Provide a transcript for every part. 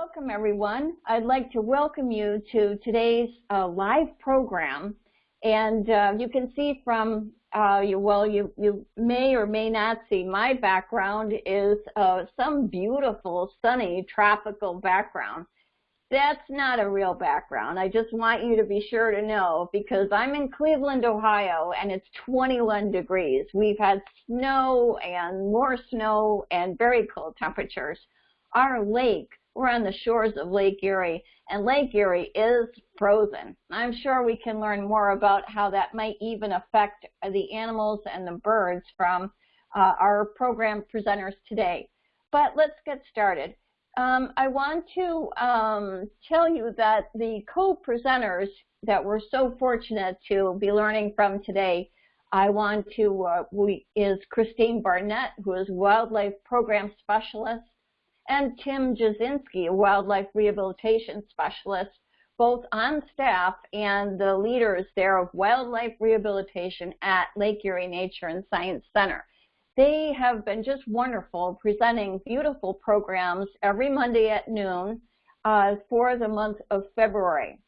Welcome everyone. I'd like to welcome you to today's uh, live program. And uh, you can see from, uh, you, well, you, you may or may not see my background is uh, some beautiful, sunny, tropical background. That's not a real background. I just want you to be sure to know because I'm in Cleveland, Ohio, and it's 21 degrees. We've had snow and more snow and very cold temperatures. Our lake we're on the shores of Lake Erie, and Lake Erie is frozen. I'm sure we can learn more about how that might even affect the animals and the birds from uh, our program presenters today. But let's get started. Um, I want to um, tell you that the co-presenters that we're so fortunate to be learning from today, I want to, uh, we, is Christine Barnett, who is Wildlife Program Specialist and Tim Jasinski, a wildlife rehabilitation specialist, both on staff and the leaders there of wildlife rehabilitation at Lake Erie Nature and Science Center. They have been just wonderful, presenting beautiful programs every Monday at noon uh, for the month of February.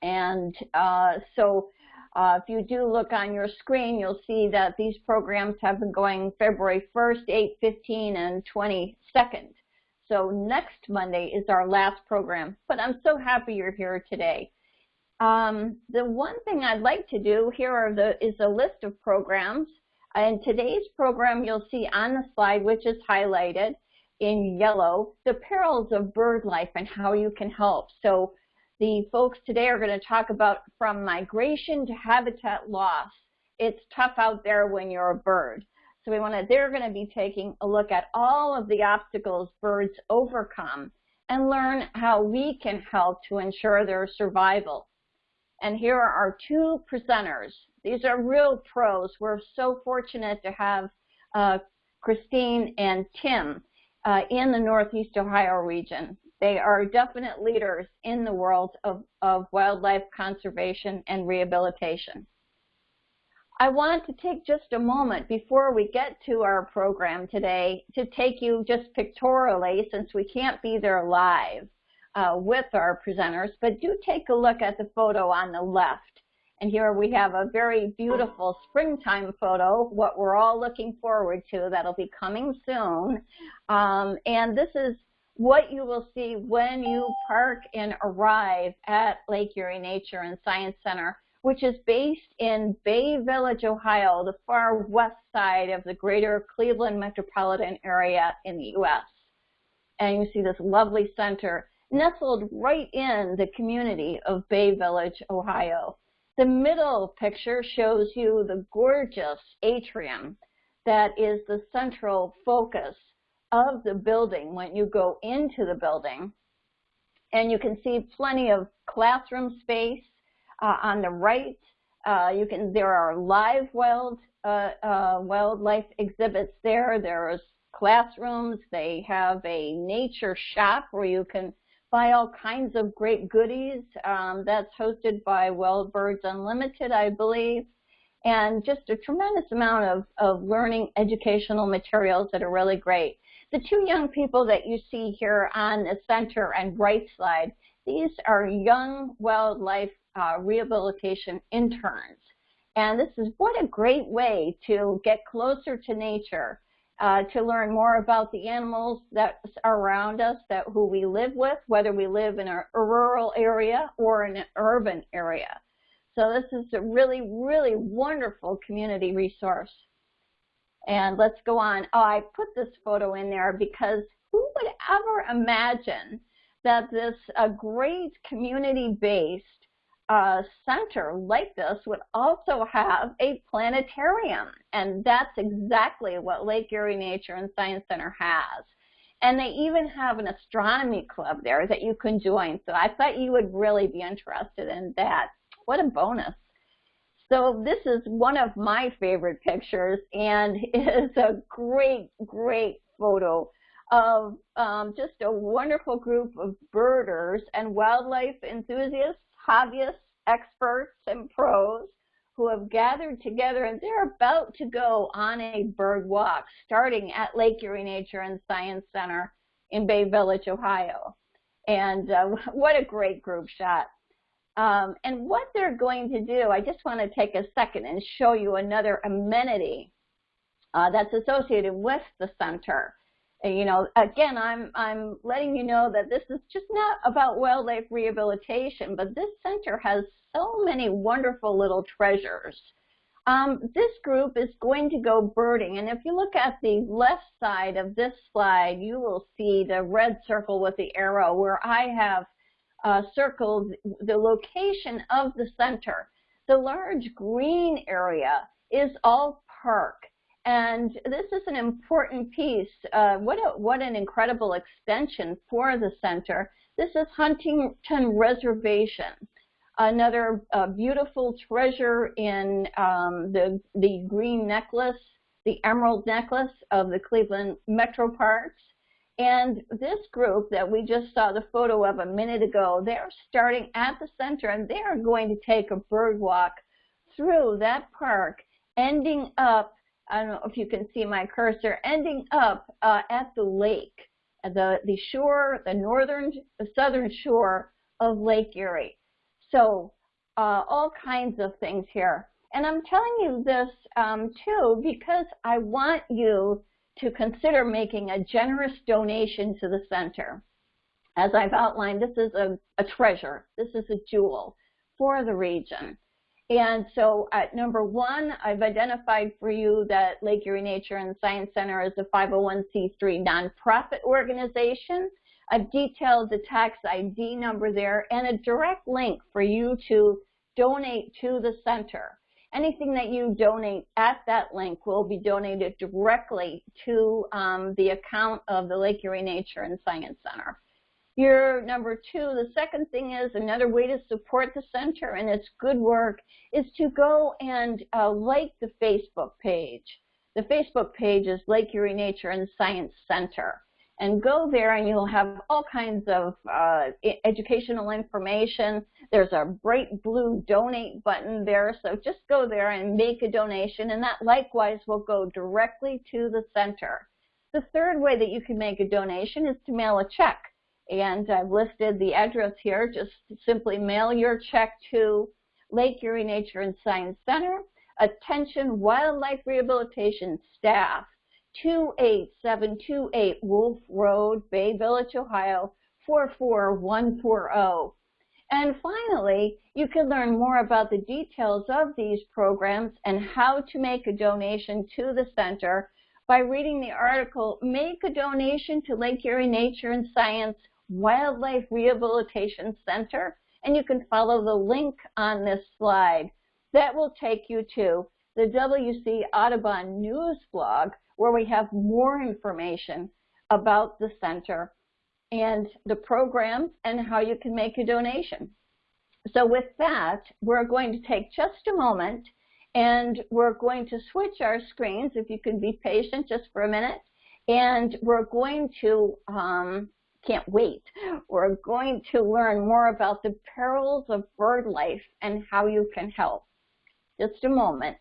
And uh, so uh, if you do look on your screen, you'll see that these programs have been going February 1st, 8, 15, and 22nd. So next Monday is our last program, but I'm so happy you're here today. Um, the one thing I'd like to do here are the, is a list of programs. And today's program, you'll see on the slide, which is highlighted in yellow, the perils of bird life and how you can help. So the folks today are going to talk about from migration to habitat loss. It's tough out there when you're a bird. So we want to, they're going to be taking a look at all of the obstacles birds overcome and learn how we can help to ensure their survival. And here are our two presenters. These are real pros. We're so fortunate to have uh, Christine and Tim uh, in the Northeast Ohio region. They are definite leaders in the world of, of wildlife conservation and rehabilitation. I want to take just a moment before we get to our program today to take you just pictorially, since we can't be there live uh, with our presenters, but do take a look at the photo on the left. And here we have a very beautiful springtime photo, what we're all looking forward to. That'll be coming soon. Um, and this is what you will see when you park and arrive at Lake Erie Nature and Science Center which is based in Bay Village, Ohio, the far west side of the greater Cleveland metropolitan area in the U.S. And you see this lovely center nestled right in the community of Bay Village, Ohio. The middle picture shows you the gorgeous atrium that is the central focus of the building when you go into the building. And you can see plenty of classroom space, uh, on the right, uh, you can there are live wild uh, uh, wildlife exhibits there. There's classrooms. They have a nature shop where you can buy all kinds of great goodies. Um, that's hosted by Wild Birds Unlimited, I believe. And just a tremendous amount of, of learning educational materials that are really great. The two young people that you see here on the center and right side, these are young wildlife uh, rehabilitation interns. And this is what a great way to get closer to nature, uh, to learn more about the animals that are around us, that who we live with, whether we live in a, rural area or an urban area. So this is a really, really wonderful community resource. And let's go on. Oh, I put this photo in there because who would ever imagine that this a great community-based uh, center like this would also have a planetarium. And that's exactly what Lake Erie Nature and Science Center has. And they even have an astronomy club there that you can join. So I thought you would really be interested in that. What a bonus. So this is one of my favorite pictures and is a great, great photo of um, just a wonderful group of birders and wildlife enthusiasts hobbyists, experts, and pros who have gathered together and they're about to go on a bird walk starting at Lake Erie Nature and Science Center in Bay Village, Ohio. And uh, what a great group shot. Um, and what they're going to do, I just want to take a second and show you another amenity uh, that's associated with the center. You know, again, I'm, I'm letting you know that this is just not about wildlife rehabilitation, but this center has so many wonderful little treasures. Um, this group is going to go birding, and if you look at the left side of this slide, you will see the red circle with the arrow where I have uh, circled the location of the center. The large green area is all park. And this is an important piece. Uh, what, a, what an incredible extension for the center. This is Huntington Reservation, another uh, beautiful treasure in um, the, the green necklace, the emerald necklace of the Cleveland Metro Parks. And this group that we just saw the photo of a minute ago, they're starting at the center and they are going to take a bird walk through that park, ending up I don't know if you can see my cursor, ending up uh, at the lake, the, the shore, the northern, the southern shore of Lake Erie. So uh, all kinds of things here. And I'm telling you this um, too because I want you to consider making a generous donation to the center. As I've outlined, this is a, a treasure. This is a jewel for the region. And so at number one, I've identified for you that Lake Erie Nature and Science Center is a 501c3 nonprofit organization. I've detailed the tax ID number there and a direct link for you to donate to the center. Anything that you donate at that link will be donated directly to um, the account of the Lake Erie Nature and Science Center. Your number two, the second thing is another way to support the center and its good work is to go and uh, like the Facebook page. The Facebook page is Lake Erie Nature and Science Center. And go there and you'll have all kinds of uh, educational information. There's a bright blue donate button there. So just go there and make a donation and that likewise will go directly to the center. The third way that you can make a donation is to mail a check and I've listed the address here. Just simply mail your check to Lake Erie Nature and Science Center. Attention Wildlife Rehabilitation Staff, 28728 Wolf Road, Bay Village, Ohio, 44140. And finally, you can learn more about the details of these programs and how to make a donation to the center by reading the article, Make a Donation to Lake Erie Nature and Science Wildlife Rehabilitation Center, and you can follow the link on this slide. That will take you to the WC Audubon News blog, where we have more information about the center and the programs and how you can make a donation. So with that, we're going to take just a moment and we're going to switch our screens, if you can be patient just for a minute, and we're going to um, can't wait. We're going to learn more about the perils of bird life and how you can help. Just a moment.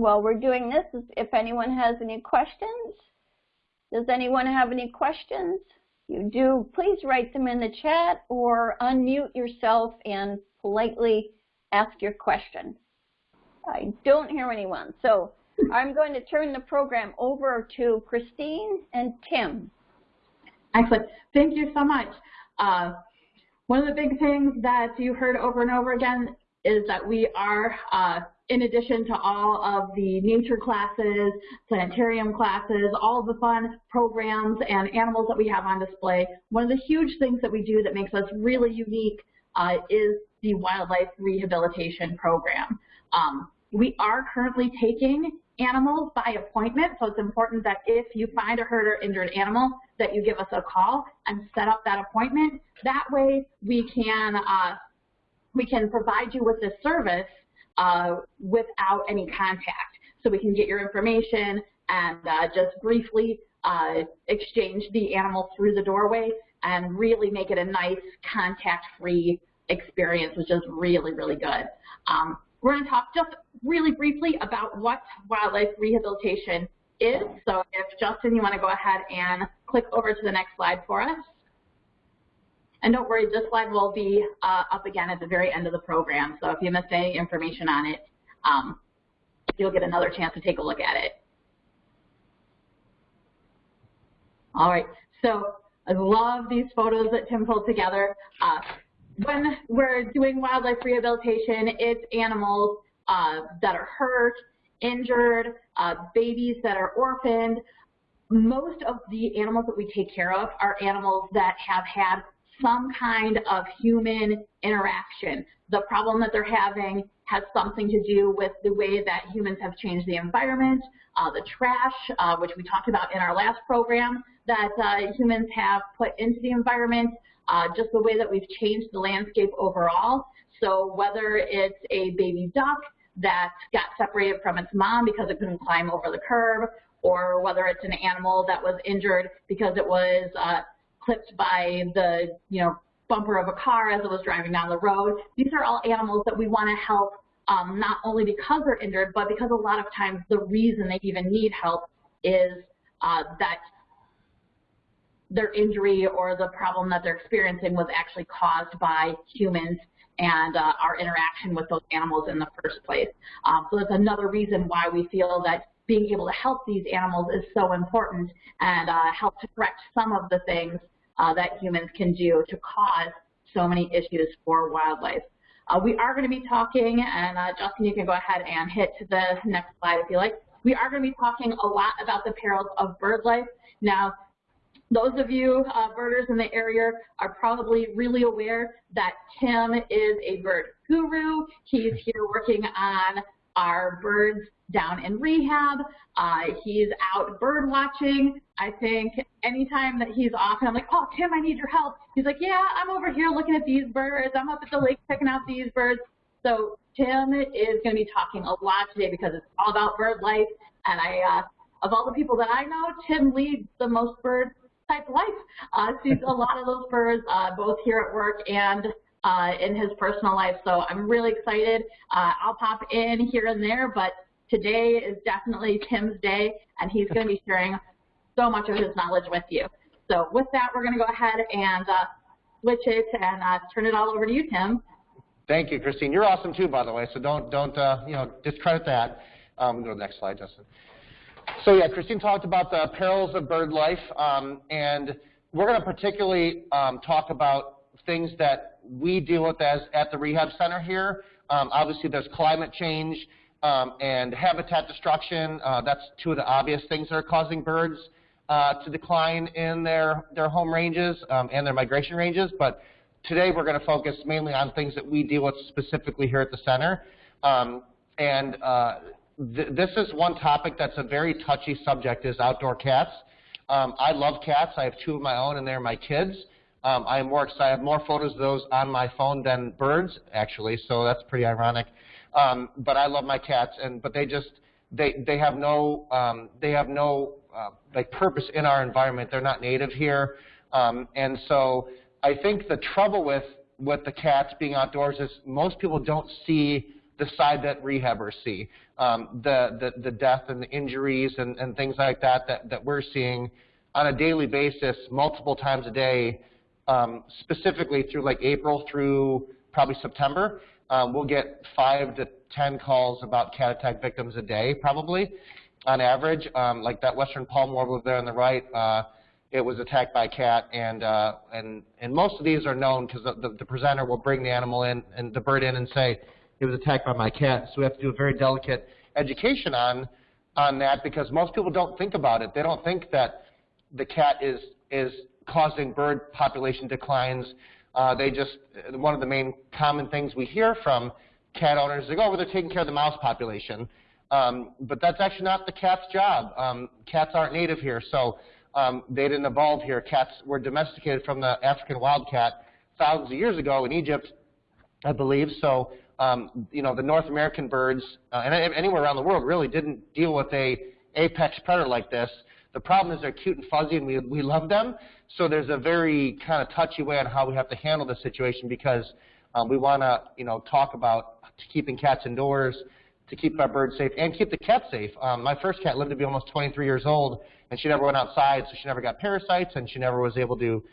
While we're doing this, if anyone has any questions. Does anyone have any questions? You do, please write them in the chat or unmute yourself and politely ask your question. I don't hear anyone. So I'm going to turn the program over to Christine and Tim. Excellent. Thank you so much. Uh, one of the big things that you heard over and over again is that we are uh, in addition to all of the nature classes, planetarium classes, all of the fun programs and animals that we have on display, one of the huge things that we do that makes us really unique uh, is the wildlife rehabilitation program. Um, we are currently taking animals by appointment, so it's important that if you find a hurt or injured animal, that you give us a call and set up that appointment. That way we can, uh, we can provide you with this service uh, without any contact. So we can get your information and uh, just briefly uh, exchange the animal through the doorway and really make it a nice contact-free experience, which is really, really good. Um, we're going to talk just really briefly about what wildlife rehabilitation is. So if Justin, you want to go ahead and click over to the next slide for us. And don't worry, this slide will be uh, up again at the very end of the program. So if you missed any information on it, um, you'll get another chance to take a look at it. All right, so I love these photos that Tim pulled together. Uh, when we're doing wildlife rehabilitation, it's animals uh, that are hurt, injured, uh, babies that are orphaned. Most of the animals that we take care of are animals that have had some kind of human interaction. The problem that they're having has something to do with the way that humans have changed the environment, uh, the trash, uh, which we talked about in our last program, that uh, humans have put into the environment, uh, just the way that we've changed the landscape overall. So whether it's a baby duck that got separated from its mom because it couldn't climb over the curb, or whether it's an animal that was injured because it was uh, clipped by the you know bumper of a car as it was driving down the road. These are all animals that we want to help um, not only because they're injured, but because a lot of times the reason they even need help is uh, that their injury or the problem that they're experiencing was actually caused by humans and uh, our interaction with those animals in the first place. Um, so that's another reason why we feel that being able to help these animals is so important and uh, help to correct some of the things uh, that humans can do to cause so many issues for wildlife. Uh, we are going to be talking, and uh, Justin, you can go ahead and hit the next slide if you like. We are going to be talking a lot about the perils of bird life. Now, those of you uh, birders in the area are probably really aware that Tim is a bird guru. He's here working on our birds down in rehab. Uh, he's out bird watching. I think anytime that he's off and I'm like, oh, Tim, I need your help. He's like, yeah, I'm over here looking at these birds. I'm up at the lake checking out these birds. So Tim is going to be talking a lot today because it's all about bird life. And I, uh, of all the people that I know, Tim leads the most bird type life. Uh, sees a lot of those birds, uh, both here at work and uh, in his personal life. So I'm really excited. Uh, I'll pop in here and there, but today is definitely Tim's day, and he's going to be sharing so much of his knowledge with you. So with that, we're going to go ahead and uh, switch it and uh, turn it all over to you, Tim. Thank you, Christine. You're awesome too, by the way. So don't don't uh, you know discredit that. Um, go to the next slide, Justin. So yeah, Christine talked about the perils of bird life, um, and we're going to particularly um, talk about things that we deal with as at the rehab center here. Um, obviously, there's climate change um, and habitat destruction. Uh, that's two of the obvious things that are causing birds uh, to decline in their, their home ranges um, and their migration ranges. But today we're going to focus mainly on things that we deal with specifically here at the center. Um, and uh, th this is one topic that's a very touchy subject is outdoor cats. Um, I love cats. I have two of my own, and they're my kids. Um, I am more excited. I have more photos of those on my phone than birds, actually. So that's pretty ironic. Um, but I love my cats, and but they just they they have no um, they have no uh, like purpose in our environment. They're not native here, um, and so I think the trouble with with the cats being outdoors is most people don't see the side that rehabbers see, um, the, the the death and the injuries and, and things like that, that that we're seeing on a daily basis, multiple times a day, um, specifically through like April through probably September. Um, we'll get five to 10 calls about cat attack victims a day, probably, on average. Um, like that western palm warbler there on the right, uh, it was attacked by a cat, and uh, and and most of these are known because the, the, the presenter will bring the animal in and the bird in and say it was attacked by my cat. So we have to do a very delicate education on on that because most people don't think about it. They don't think that the cat is is causing bird population declines uh, they just, one of the main common things we hear from cat owners is, oh, well, they're taking care of the mouse population. Um, but that's actually not the cat's job. Um, cats aren't native here, so um, they didn't evolve here. Cats were domesticated from the African wildcat thousands of years ago in Egypt, I believe. So um, you know, the North American birds uh, and anywhere around the world really didn't deal with a apex predator like this. The problem is they're cute and fuzzy and we, we love them. So there's a very kind of touchy way on how we have to handle the situation because um, we want to, you know, talk about keeping cats indoors, to keep our birds safe, and keep the cats safe. Um, my first cat lived to be almost 23 years old, and she never went outside, so she never got parasites, and she never was able to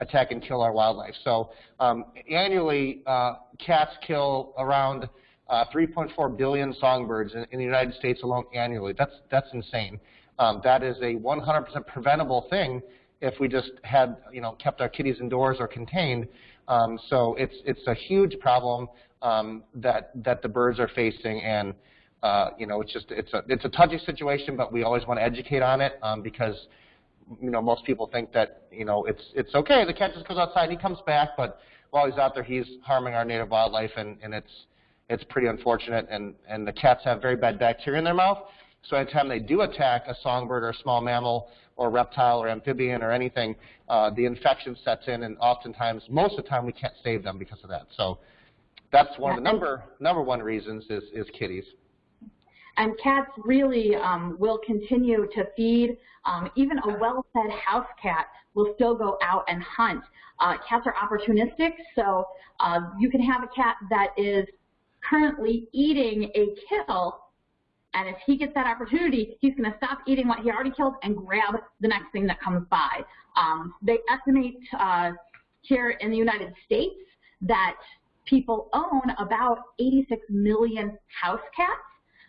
attack and kill our wildlife. So um, annually, uh, cats kill around uh, 3.4 billion songbirds in, in, the United States alone annually. That's, that's insane. Um, that is a 100% preventable thing if we just had, you know, kept our kitties indoors or contained. Um, so it's, it's a huge problem um, that, that the birds are facing. And, uh, you know, it's just, it's a, it's a touchy situation, but we always want to educate on it um, because you know, most people think that, you know, it's, it's okay, the cat just goes outside, and he comes back, but while he's out there, he's harming our native wildlife, and, and it's, it's pretty unfortunate, and, and the cats have very bad bacteria in their mouth, so anytime they do attack a songbird or a small mammal or reptile or amphibian or anything, uh, the infection sets in, and oftentimes, most of the time, we can't save them because of that. So that's one of the number, number one reasons is, is kitties. And cats really um, will continue to feed. Um, even a well-fed house cat will still go out and hunt. Uh, cats are opportunistic, so uh, you can have a cat that is currently eating a kill, and if he gets that opportunity, he's going to stop eating what he already killed and grab the next thing that comes by. Um, they estimate uh, here in the United States that people own about 86 million house cats.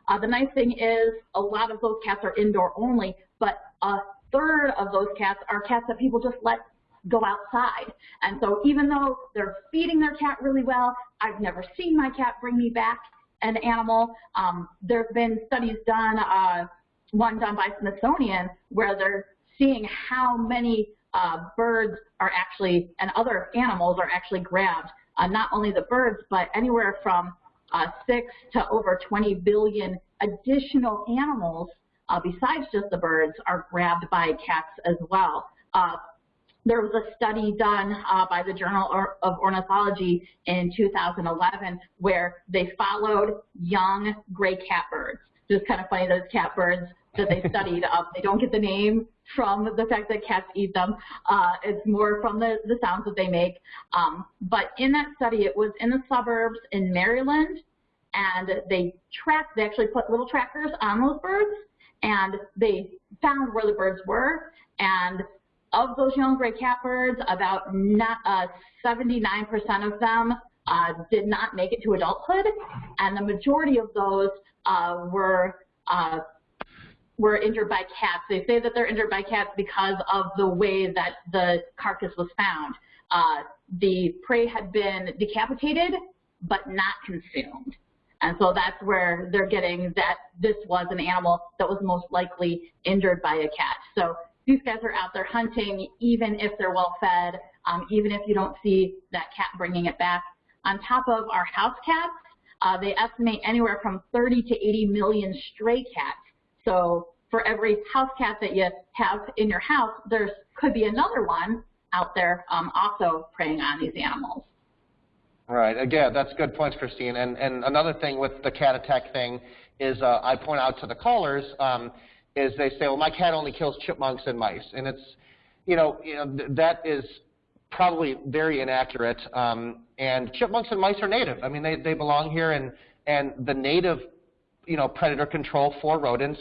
Uh, the nice thing is a lot of those cats are indoor only, but a third of those cats are cats that people just let go outside. And so even though they're feeding their cat really well, I've never seen my cat bring me back an animal. Um, there's been studies done, uh, one done by Smithsonian, where they're seeing how many uh, birds are actually, and other animals are actually grabbed. Uh, not only the birds, but anywhere from uh, 6 to over 20 billion additional animals uh, besides just the birds are grabbed by cats as well. There was a study done uh, by the Journal of Ornithology in 2011 where they followed young gray catbirds. Just kind of funny, those catbirds that they studied, uh, they don't get the name from the fact that cats eat them. Uh, it's more from the, the sounds that they make. Um, but in that study, it was in the suburbs in Maryland, and they tracked, they actually put little trackers on those birds, and they found where the birds were, and of those young gray catbirds, about 79% uh, of them uh, did not make it to adulthood, and the majority of those uh, were uh, were injured by cats. They say that they're injured by cats because of the way that the carcass was found. Uh, the prey had been decapitated, but not consumed. And so that's where they're getting that this was an animal that was most likely injured by a cat. So these guys are out there hunting, even if they're well fed, um, even if you don't see that cat bringing it back. On top of our house cats, uh, they estimate anywhere from 30 to 80 million stray cats. So for every house cat that you have in your house, there could be another one out there um, also preying on these animals. Right. Again, that's good points, Christine. And, and another thing with the cat attack thing is uh, I point out to the callers um, is they say, well, my cat only kills chipmunks and mice. And it's, you know, you know th that is probably very inaccurate. Um, and chipmunks and mice are native. I mean, they, they belong here. And, and the native, you know, predator control for rodents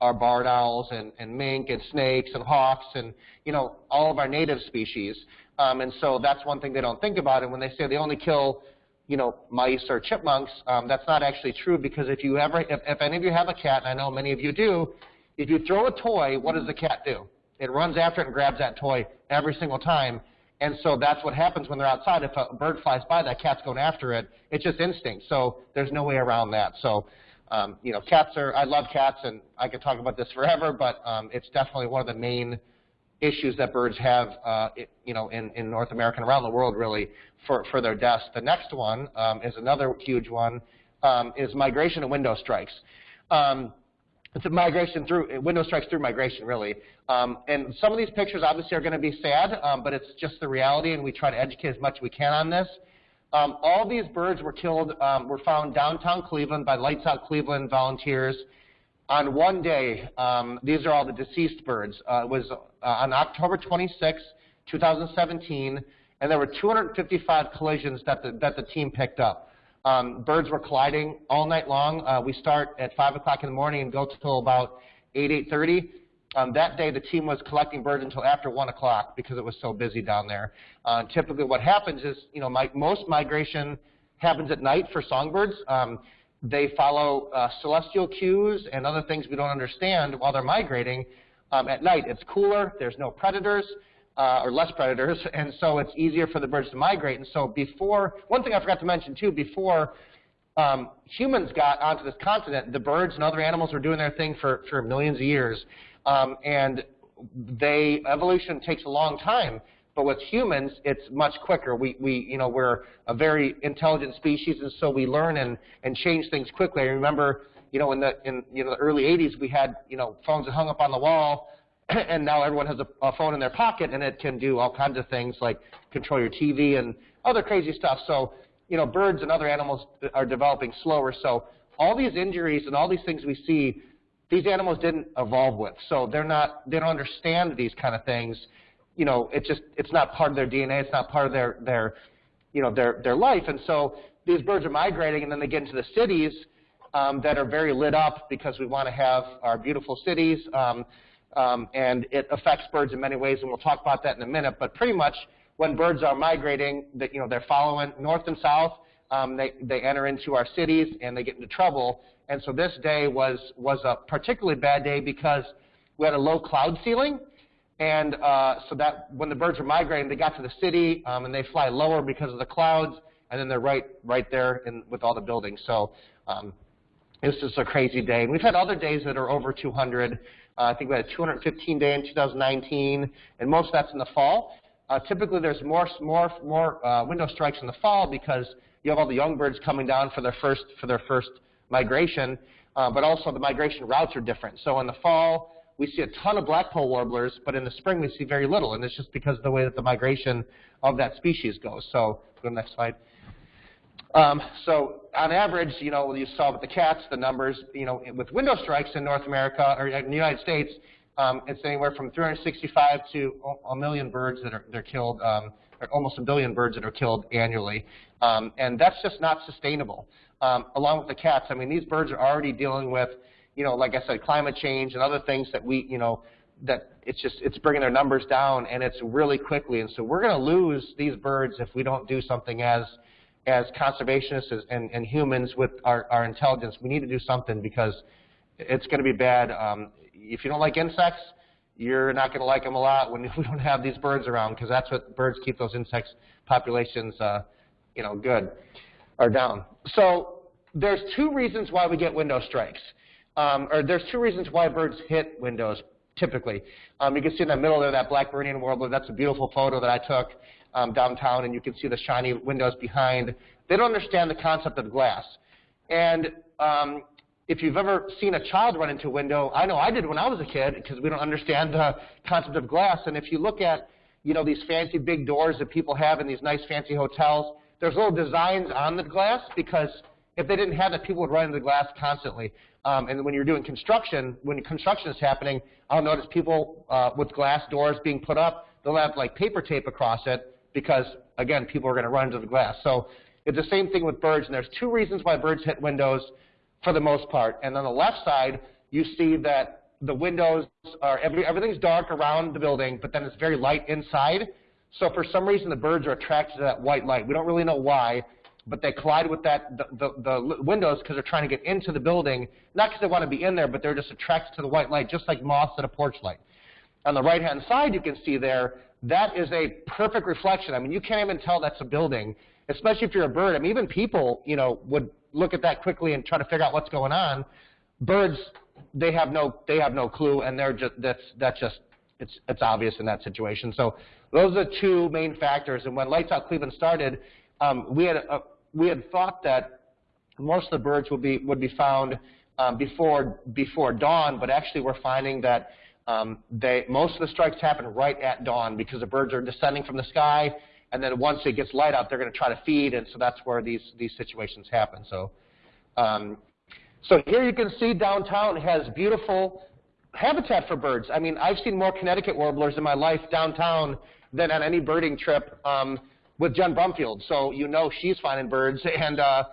are barred owls and, and mink and snakes and hawks and, you know, all of our native species. Um, and so that's one thing they don't think about. And when they say they only kill, you know, mice or chipmunks, um, that's not actually true because if you ever, if, if any of you have a cat, and I know many of you do, if you throw a toy, what does the cat do? It runs after it and grabs that toy every single time. And so that's what happens when they're outside. If a bird flies by, that cat's going after it. It's just instinct. So there's no way around that. So, um, you know, cats are, I love cats, and I could talk about this forever, but um, it's definitely one of the main issues that birds have, uh, you know, in, in North America and around the world, really, for, for their deaths. The next one um, is another huge one, um, is migration and window strikes. Um, it's a migration through, window strikes through migration, really. Um, and some of these pictures obviously are going to be sad, um, but it's just the reality, and we try to educate as much as we can on this. Um, all these birds were killed, um, were found downtown Cleveland by Lights Out Cleveland volunteers on one day. Um, these are all the deceased birds. Uh, it was uh, on October 26, 2017, and there were 255 collisions that the, that the team picked up. Um, birds were colliding all night long. Uh, we start at 5 o'clock in the morning and go till about 8, 8.30. Um, that day, the team was collecting birds until after 1 o'clock because it was so busy down there. Uh, typically what happens is, you know, my, most migration happens at night for songbirds. Um, they follow uh, celestial cues and other things we don't understand while they're migrating. Um, at night, it's cooler, there's no predators, uh, or less predators, and so it's easier for the birds to migrate. And so before, one thing I forgot to mention too, before um, humans got onto this continent, the birds and other animals were doing their thing for, for millions of years. Um, and they, evolution takes a long time. But with humans, it's much quicker. We, we, you know, we're a very intelligent species, and so we learn and, and change things quickly. I remember, you know, in the in you know the early 80s, we had you know phones that hung up on the wall, and now everyone has a, a phone in their pocket, and it can do all kinds of things like control your TV and other crazy stuff. So, you know, birds and other animals are developing slower. So, all these injuries and all these things we see, these animals didn't evolve with. So they're not, they don't understand these kind of things you know, it's just it's not part of their DNA. It's not part of their their you know their their life. And so these birds are migrating, and then they get into the cities um, that are very lit up because we want to have our beautiful cities. Um, um, and it affects birds in many ways, and we'll talk about that in a minute. But pretty much, when birds are migrating, that you know they're following north and south. Um, they they enter into our cities and they get into trouble. And so this day was was a particularly bad day because we had a low cloud ceiling, and uh, so that when the birds were migrating, they got to the city, um, and they fly lower because of the clouds, and then they're right right there in, with all the buildings. So um, this is a crazy day. We've had other days that are over 200. Uh, I think we had a 215 day in 2019, and most of that's in the fall. Uh, typically, there's more more more uh, window strikes in the fall because you have all the young birds coming down for their first for their first migration, but also the migration routes are different. So in the fall, we see a ton of blackpoll warblers, but in the spring we see very little, and it's just because of the way that the migration of that species goes. So go to the next slide. Um, so on average, you know, you saw with the cats, the numbers, you know, with window strikes in North America or in the United States, um, it's anywhere from 365 to a million birds that are they're killed, um, almost a billion birds that are killed annually, um, and that's just not sustainable. Um, along with the cats, I mean, these birds are already dealing with you know, like I said, climate change and other things that we, you know, that it's just it's bringing their numbers down and it's really quickly. And so we're going to lose these birds if we don't do something as as conservationists and, and humans with our, our intelligence. We need to do something because it's going to be bad. Um, if you don't like insects, you're not going to like them a lot when we don't have these birds around because that's what birds keep those insects populations, uh, you know, good or down. So there's two reasons why we get window strikes um, or there's two reasons why birds hit windows typically. Um, you can see in the middle there that Blackburnian warbler. That's a beautiful photo that I took um, downtown, and you can see the shiny windows behind. They don't understand the concept of glass. And um, if you've ever seen a child run into a window, I know I did when I was a kid because we don't understand the concept of glass. And if you look at you know, these fancy big doors that people have in these nice fancy hotels, there's little designs on the glass because if they didn't have that, people would run into the glass constantly. Um, and when you're doing construction, when construction is happening, I'll notice people uh, with glass doors being put up, they'll have like paper tape across it because, again, people are going to run into the glass. So it's the same thing with birds, and there's two reasons why birds hit windows for the most part. And on the left side, you see that the windows are, every, everything's dark around the building, but then it's very light inside. So for some reason, the birds are attracted to that white light. We don't really know why but they collide with that the, the, the windows because they're trying to get into the building, not because they want to be in there, but they're just attracted to the white light, just like moths at a porch light. On the right-hand side, you can see there, that is a perfect reflection. I mean, you can't even tell that's a building, especially if you're a bird. I mean, even people, you know, would look at that quickly and try to figure out what's going on. Birds, they have no, they have no clue, and they're just, that's, that's just, it's, it's obvious in that situation. So those are the two main factors. And when Lights Out Cleveland started, um, we had a, we had thought that most of the birds would be would be found um, before before dawn, but actually we're finding that um, they most of the strikes happen right at dawn because the birds are descending from the sky and then once it gets light out, they're going to try to feed, and so that's where these these situations happen. So, um, so here you can see downtown has beautiful habitat for birds. I mean, I've seen more Connecticut warblers in my life downtown than on any birding trip um, with Jen Brumfield. So you know she's finding birds, and uh,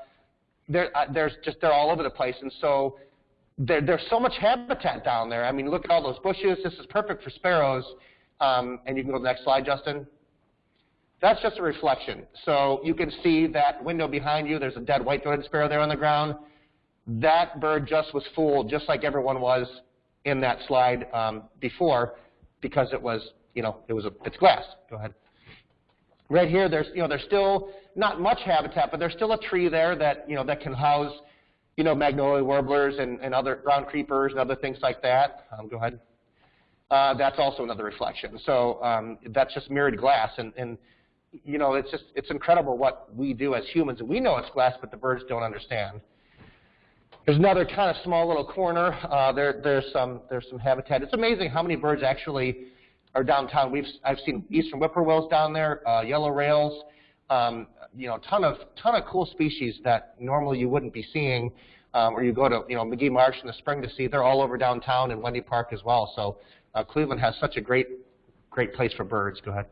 they're, uh, there's just they're all over the place. And so there, there's so much habitat down there. I mean, look at all those bushes. This is perfect for sparrows. Um, and you can go to the next slide, Justin. That's just a reflection. So you can see that window behind you. There's a dead white-throated sparrow there on the ground. That bird just was fooled, just like everyone was in that slide um, before, because it was, you know, it was a, it's glass. Go ahead. Right here, there's, you know, there's still not much habitat, but there's still a tree there that, you know, that can house, you know, magnolia warblers and, and other ground creepers and other things like that. Um, go ahead. Uh, that's also another reflection. So um, that's just mirrored glass, and, and you know, it's just it's incredible what we do as humans. We know it's glass, but the birds don't understand. There's another kind of small little corner. Uh, there, there's some there's some habitat. It's amazing how many birds actually are downtown. We've I've seen eastern whippoorwills down there, uh, yellow rails, um, you know, ton of ton of cool species that normally you wouldn't be seeing, um, or you go to you know Magee Marsh in the spring to see. They're all over downtown and Wendy Park as well. So uh, Cleveland has such a great great place for birds. Go ahead.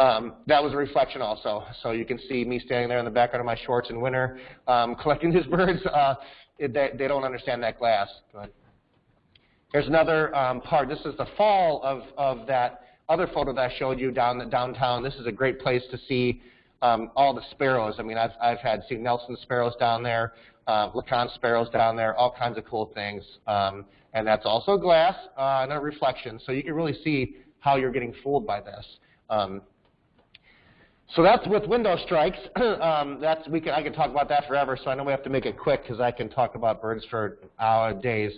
Um, that was a reflection also. So you can see me standing there in the background of my shorts in winter um, collecting these birds. Uh, they, they, don't understand that glass. Go ahead. Here's another um, part. This is the fall of, of that other photo that I showed you down the, downtown. This is a great place to see um, all the sparrows. I mean, I've, I've had seen Nelson sparrows down there, uh, LeConte sparrows down there, all kinds of cool things. Um, and that's also glass uh, and a reflection. So you can really see how you're getting fooled by this. Um, so that's with window strikes. um, that's we can I can talk about that forever. So I know we have to make it quick because I can talk about birds for hour days.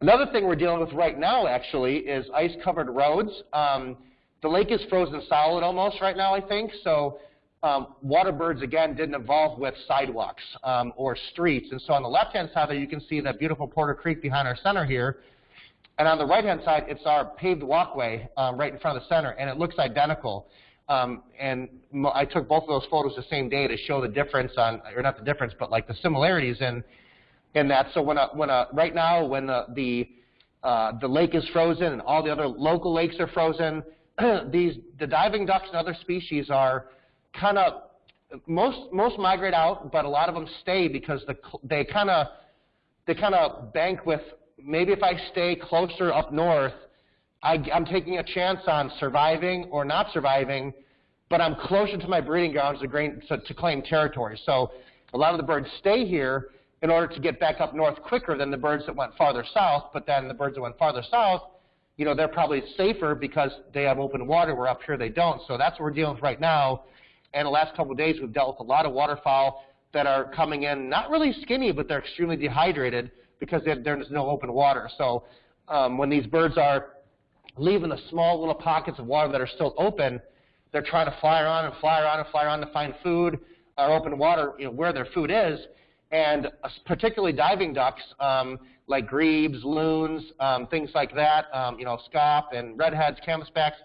Another thing we're dealing with right now actually is ice-covered roads. Um, the lake is frozen solid almost right now, I think. So um, water birds again didn't evolve with sidewalks um, or streets. And so on the left-hand side there, you can see that beautiful Porter Creek behind our center here. And on the right-hand side, it's our paved walkway um, right in front of the center, and it looks identical. Um, and I took both of those photos the same day to show the difference on, or not the difference, but like the similarities in, in that. So when a, when a, right now, when the, the, uh, the lake is frozen and all the other local lakes are frozen, these, the diving ducks and other species are kind of, most, most migrate out, but a lot of them stay because the, they kind of, they kind of bank with, maybe if I stay closer up north, I, am taking a chance on surviving or not surviving, but I'm closer to my breeding grounds to, grain, to, to claim territory. So a lot of the birds stay here in order to get back up north quicker than the birds that went farther south, but then the birds that went farther south, you know, they're probably safer because they have open water where up here they don't. So that's what we're dealing with right now. And the last couple of days we've dealt with a lot of waterfowl that are coming in not really skinny, but they're extremely dehydrated because there's no open water. So um, when these birds are leaving the small little pockets of water that are still open, they're trying to fly around and fly around and fly around to find food or open water you know, where their food is. And uh, particularly diving ducks, um, like grebes, loons, um, things like that, um, you know, scaup and redheads, canvasbacks,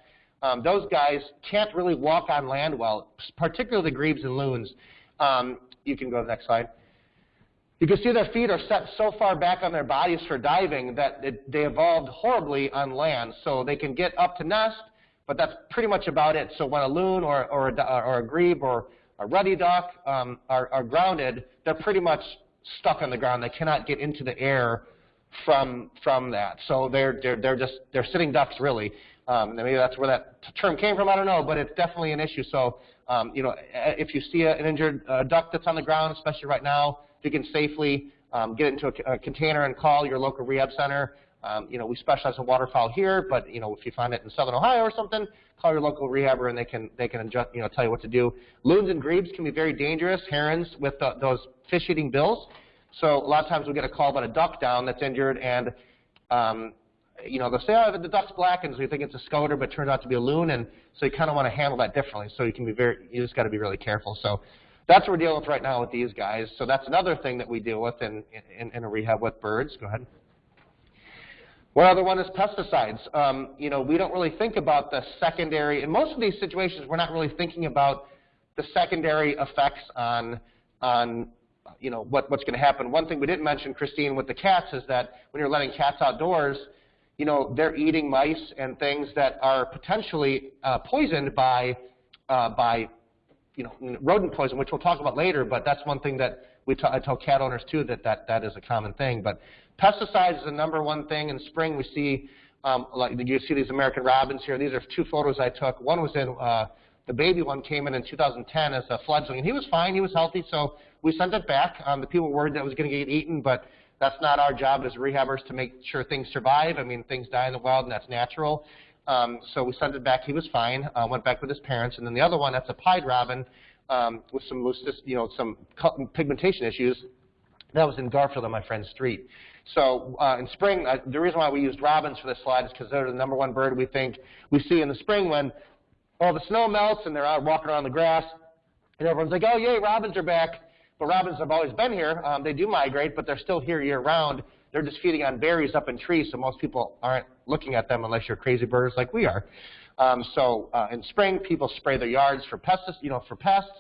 um, those guys can't really walk on land well, particularly the grebes and loons. Um, you can go to the next slide. You can see their feet are set so far back on their bodies for diving that it, they evolved horribly on land. So they can get up to nest, but that's pretty much about it. So when a loon or, or, a, or a grebe or a ruddy duck um, are, are grounded, they're pretty much stuck on the ground. They cannot get into the air from from that. So they're they're they're just they're sitting ducks really. Um, maybe that's where that term came from. I don't know, but it's definitely an issue. So um, you know, if you see an injured uh, duck that's on the ground, especially right now, you can safely um, get it into a, a, container and call your local rehab center. Um, you know, we specialize in waterfowl here, but you know, if you find it in Southern Ohio or something, call your local rehabber and they can they can adjust, you know tell you what to do. Loons and grebes can be very dangerous. Herons with the, those fish-eating bills. So a lot of times we get a call about a duck down that's injured, and um, you know they'll say, oh, the duck's black, and so you think it's a scoter, but it turns out to be a loon, and so you kind of want to handle that differently. So you can be very, you just got to be really careful. So that's what we're dealing with right now with these guys. So that's another thing that we deal with in, in, in a rehab with birds. Go ahead. One other one is pesticides. Um, you know, we don't really think about the secondary, in most of these situations, we're not really thinking about the secondary effects on, on you know, what, what's going to happen. One thing we didn't mention, Christine, with the cats is that when you're letting cats outdoors, you know, they're eating mice and things that are potentially uh, poisoned by, uh, by, you know, rodent poison, which we'll talk about later, but that's one thing that we t I tell cat owners too that, that that is a common thing. But pesticides is the number one thing. In spring, we see, um, like you see these American robins here. These are two photos I took. One was in, uh, the baby one came in in 2010 as a fledgling, and he was fine, he was healthy, so we sent it back. Um, the people were worried that it was going to get eaten, but that's not our job as rehabbers to make sure things survive. I mean, things die in the wild, and that's natural. Um, so we sent it back. He was fine. Uh, went back with his parents. And then the other one, that's a pied robin um, with some you know, some pigmentation issues. That was in Garfield on my friend's street. So uh, in spring, uh, the reason why we used robins for this slide is because they're the number one bird we think we see in the spring when all the snow melts and they're out walking around the grass. And everyone's like, oh, yay, robins are back. But robins have always been here. Um, they do migrate, but they're still here year round. They're just feeding on berries up in trees, so most people aren't looking at them unless you're crazy birds like we are. Um, so uh, in spring, people spray their yards for pests, you know, for pests,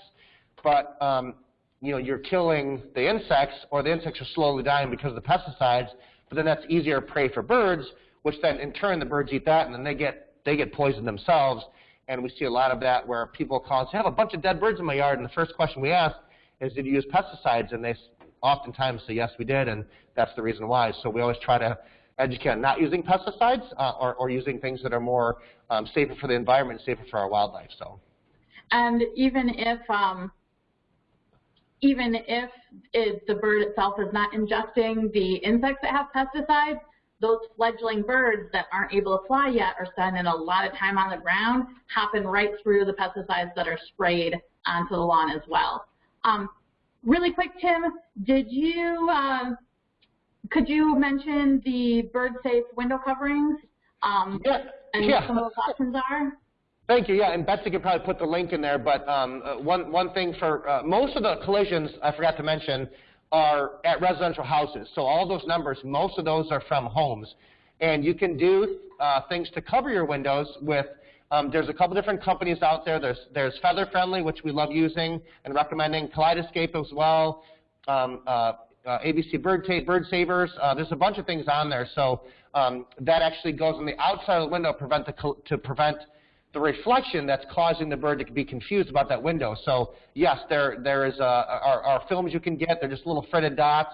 but um, you know, you're killing the insects, or the insects are slowly dying because of the pesticides. But then that's easier prey for birds, which then in turn the birds eat that, and then they get they get poisoned themselves. And we see a lot of that where people call and say, I have a bunch of dead birds in my yard, and the first question we ask is, did you use pesticides? And they oftentimes say, yes, we did, and that's the reason why. So we always try to educate on not using pesticides uh, or, or, using things that are more um, safer for the environment, safer for our wildlife. So. And even if um, even if it, the bird itself is not ingesting the insects that have pesticides, those fledgling birds that aren't able to fly yet are spending a lot of time on the ground, hopping right through the pesticides that are sprayed onto the lawn as well. Um, really quick, Tim, did you uh, could you mention the bird safe window coverings? Um, yeah. And yeah. what some of those options are? Thank you. Yeah, and Betsy could probably put the link in there. But um, uh, one one thing for uh, most of the collisions, I forgot to mention, are at residential houses. So all those numbers, most of those are from homes, and you can do uh, things to cover your windows with. Um, there's a couple different companies out there. There's there's Feather Friendly, which we love using and recommending. CollidEscape as well. Um, uh, uh, ABC Bird, Bird Savers. There's a bunch of things on there. So um, that actually goes on the outside of the window prevent the, to prevent the reflection that's causing the bird to be confused about that window. So yes, there there is a, are, films you can get. They're just little fritted dots,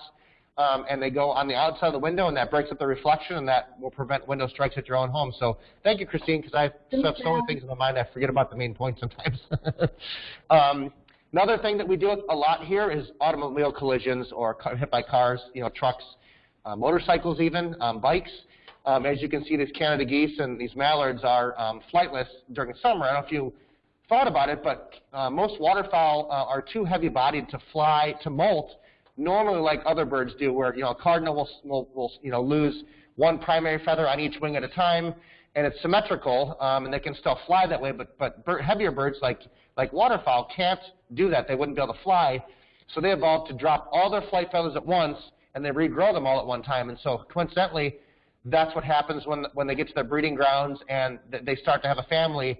um, and they go on the outside of the window, and that breaks up the reflection, and that will prevent window strikes at your own home. So thank you, Christine, because I have so many things in my mind I forget about the main point sometimes. um, another thing that we do a lot here is automobile collisions or hit by cars, you know, trucks, uh, motorcycles, even um, bikes. Um, as you can see, these Canada geese and these mallards are um, flightless during the summer. I don't know if you thought about it, but uh, most waterfowl uh, are too heavy-bodied to fly, to molt, normally like other birds do, where you know a cardinal will, will, will you know lose one primary feather on each wing at a time, and it's symmetrical, um, and they can still fly that way. But but bird, heavier birds like like waterfowl can't do that. They wouldn't be able to fly, so they evolved to drop all their flight feathers at once, and they regrow them all at one time. And so coincidentally, that's what happens when, when they get to their breeding grounds and they start to have a family.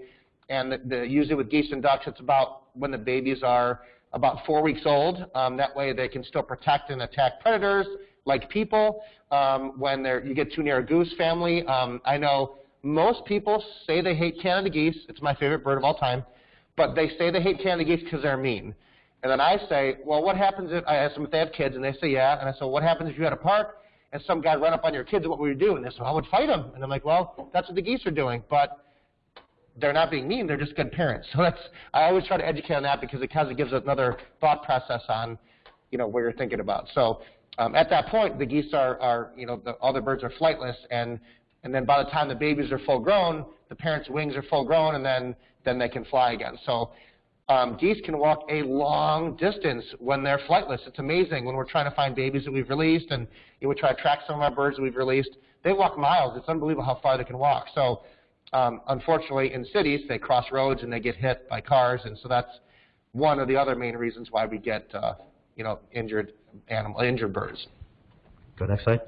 And the, the, usually with geese and ducks, it's about when the babies are about four weeks old. Um, that way they can still protect and attack predators like people. Um, when you get too near a goose family, um, I know most people say they hate Canada geese. It's my favorite bird of all time. But they say they hate Canada geese because they're mean. And then I say, well, what happens if, I ask them if they have kids, and they say, yeah. And I say, what happens if you had a park and some guy run up on your kids, and what would you do? And they said, I would fight them. And I'm like, well, that's what the geese are doing. But they're not being mean. They're just good parents. So that's I always try to educate on that because it kind of gives us another thought process on, you know, what you're thinking about. So um, at that point, the geese are, are you know, the other birds are flightless, and and then by the time the babies are full grown, the parents' wings are full grown, and then then they can fly again. So um, geese can walk a long distance when they're flightless. It's amazing when we're trying to find babies that we've released and we try to track some of our birds that we've released. They walk miles. It's unbelievable how far they can walk. So um, unfortunately, in cities, they cross roads and they get hit by cars, and so that's one of the other main reasons why we get uh, you know injured animal injured birds. Go next slide.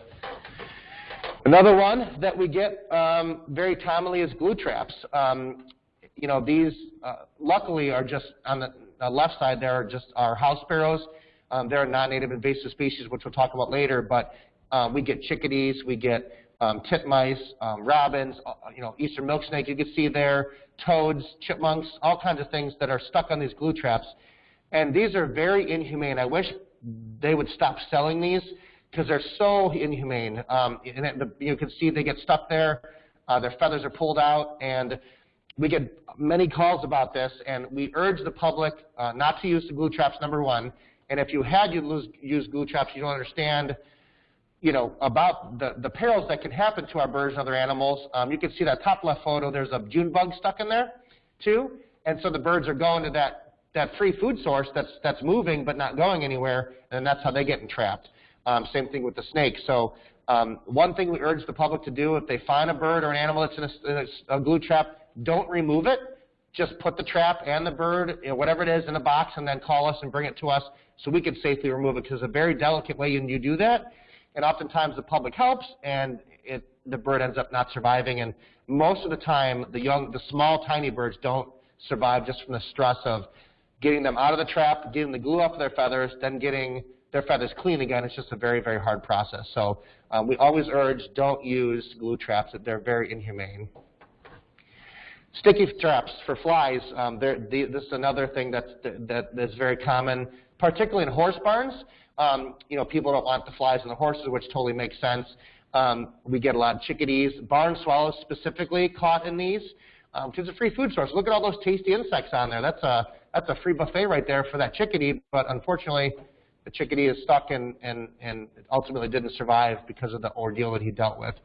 Another one that we get um, very commonly is glue traps. Um, you know, these uh, luckily are just on the, the left side there are just our house sparrows. Um, they're a non-native invasive species, which we'll talk about later, but um, we get chickadees, we get um, titmice, um, robins, uh, you know, eastern milk snake you can see there, toads, chipmunks, all kinds of things that are stuck on these glue traps. And these are very inhumane. I wish they would stop selling these because they're so inhumane. Um, and it, you can see they get stuck there, uh, their feathers are pulled out, and we get many calls about this, and we urge the public uh, not to use the glue traps, number one. And if you had used use glue traps, you don't understand you know, about the, the perils that can happen to our birds and other animals. Um, you can see that top left photo, there's a June bug stuck in there too. And so the birds are going to that, that free food source that's, that's moving but not going anywhere, and that's how they get entrapped. Um, same thing with the snake. So um, one thing we urge the public to do, if they find a bird or an animal that's in a, in a, glue trap, don't remove it. Just put the trap and the bird, you know, whatever it is, in a box and then call us and bring it to us so we can safely remove it because it's a very delicate way when you do that and oftentimes the public helps, and it, the bird ends up not surviving. And most of the time, the young, the small, tiny birds don't survive just from the stress of getting them out of the trap, getting the glue off their feathers, then getting their feathers clean again. It's just a very, very hard process. So um, we always urge don't use glue traps. They're very inhumane. Sticky traps for flies. Um, this is another thing that's, that is very common, particularly in horse barns. Um, you know, people don't want the flies and the horses, which totally makes sense. Um, we get a lot of chickadees, barn swallows specifically caught in these um, it's a free food source. Look at all those tasty insects on there. That's a that's a free buffet right there for that chickadee. But unfortunately, the chickadee is stuck and and and ultimately didn't survive because of the ordeal that he dealt with.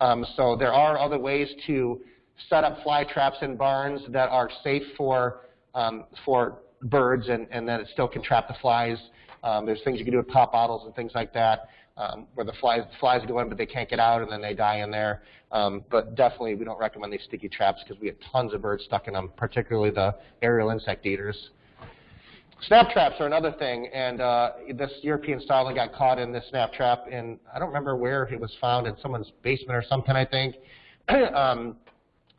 Um, so there are other ways to set up fly traps in barns that are safe for um, for birds and, and that it still can trap the flies. Um, there's things you can do with pop bottles and things like that, um, where the flies, flies go in, but they can't get out, and then they die in there. Um, but definitely, we don't recommend these sticky traps because we get tons of birds stuck in them, particularly the aerial insect eaters. Snap traps are another thing, and uh, this European starling got caught in this snap trap, and I don't remember where it was found in someone's basement or something, I think. um,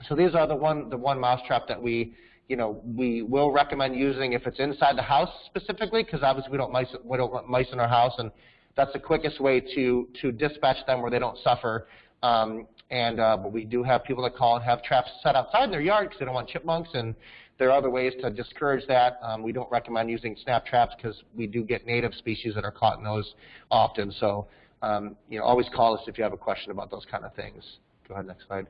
so these are the one the one mouse trap that we you know, we will recommend using if it's inside the house specifically, because obviously we don't, mice, we don't want mice in our house, and that's the quickest way to, to dispatch them where they don't suffer. Um, and uh, but we do have people that call and have traps set outside in their yard because they don't want chipmunks, and there are other ways to discourage that. Um, we don't recommend using snap traps because we do get native species that are caught in those often. So um, you know, always call us if you have a question about those kind of things. Go ahead, next slide.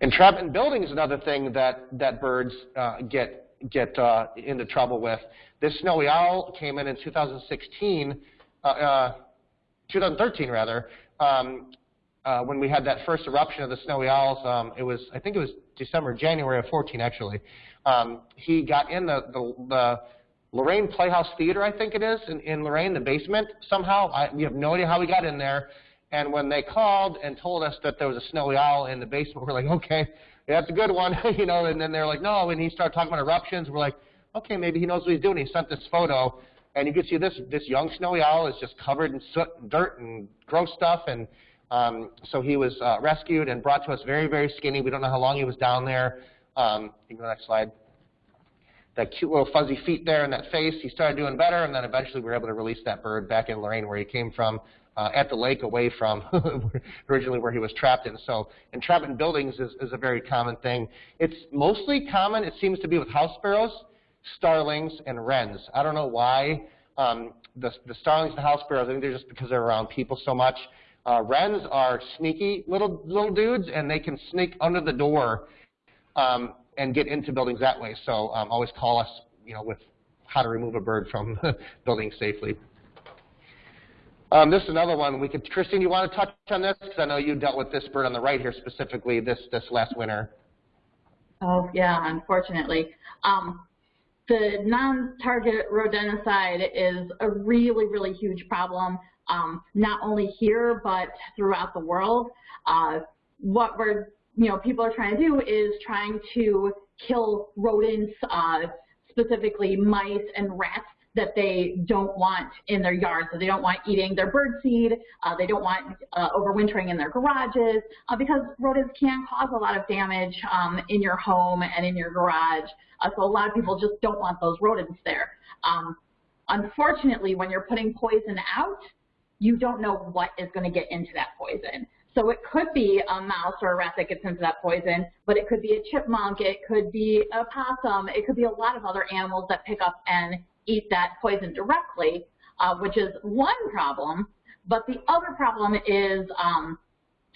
Entrapment building is another thing that, that birds uh, get, get uh, into trouble with. This snowy owl came in in 2016, uh, uh 2013 rather, um, uh, when we had that first eruption of the snowy owls. Um, it was, I think it was December, January of 14 actually. Um, he got in the, the, the Lorain Playhouse Theater, I think it is, in, in Lorain, the basement somehow. I, we have no idea how he got in there. And when they called and told us that there was a snowy owl in the basement, we're like, okay, that's a good one, you know. And then they're like, no. And he started talking about eruptions. We're like, okay, maybe he knows what he's doing. He sent this photo, and you can see this this young snowy owl is just covered in soot and dirt and gross stuff. And um, so he was uh, rescued and brought to us very, very skinny. We don't know how long he was down there. Um, you can go to the next slide. That cute little fuzzy feet there and that face, he started doing better, and then eventually we were able to release that bird back in Lorain where he came from uh, at the lake away from originally where he was trapped in. So entrapment in buildings is, is a very common thing. It's mostly common, it seems to be with house sparrows, starlings, and wrens. I don't know why. Um, the, the starlings and house sparrows, I think they're just because they're around people so much. Uh, wrens are sneaky little little dudes, and they can sneak under the door um, and get into buildings that way. So um, always call us, you know, with how to remove a bird from buildings safely. Um, this is another one. We could, Christine, you want to touch on this? Because I know you dealt with this bird on the right here specifically this, this last winter. Oh, yeah, unfortunately. Um, the non-target rodenticide is a really, really huge problem, um, not only here, but throughout the world. Uh, what we're, you know, people are trying to do is trying to kill rodents, uh, specifically mice and rats that they don't want in their yard. So they don't want eating their bird seed. Uh, they don't want uh, overwintering in their garages uh, because rodents can cause a lot of damage um, in your home and in your garage. Uh, so a lot of people just don't want those rodents there. Um, unfortunately, when you're putting poison out, you don't know what is going to get into that poison. So it could be a mouse or a rat that gets into that poison, but it could be a chipmunk, it could be a possum, it could be a lot of other animals that pick up and eat that poison directly, uh, which is one problem. But the other problem is um,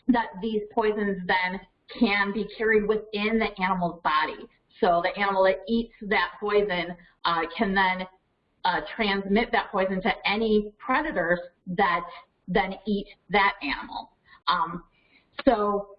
that these poisons then can be carried within the animal's body. So the animal that eats that poison uh, can then uh, transmit that poison to any predators that then eat that animal. Um, so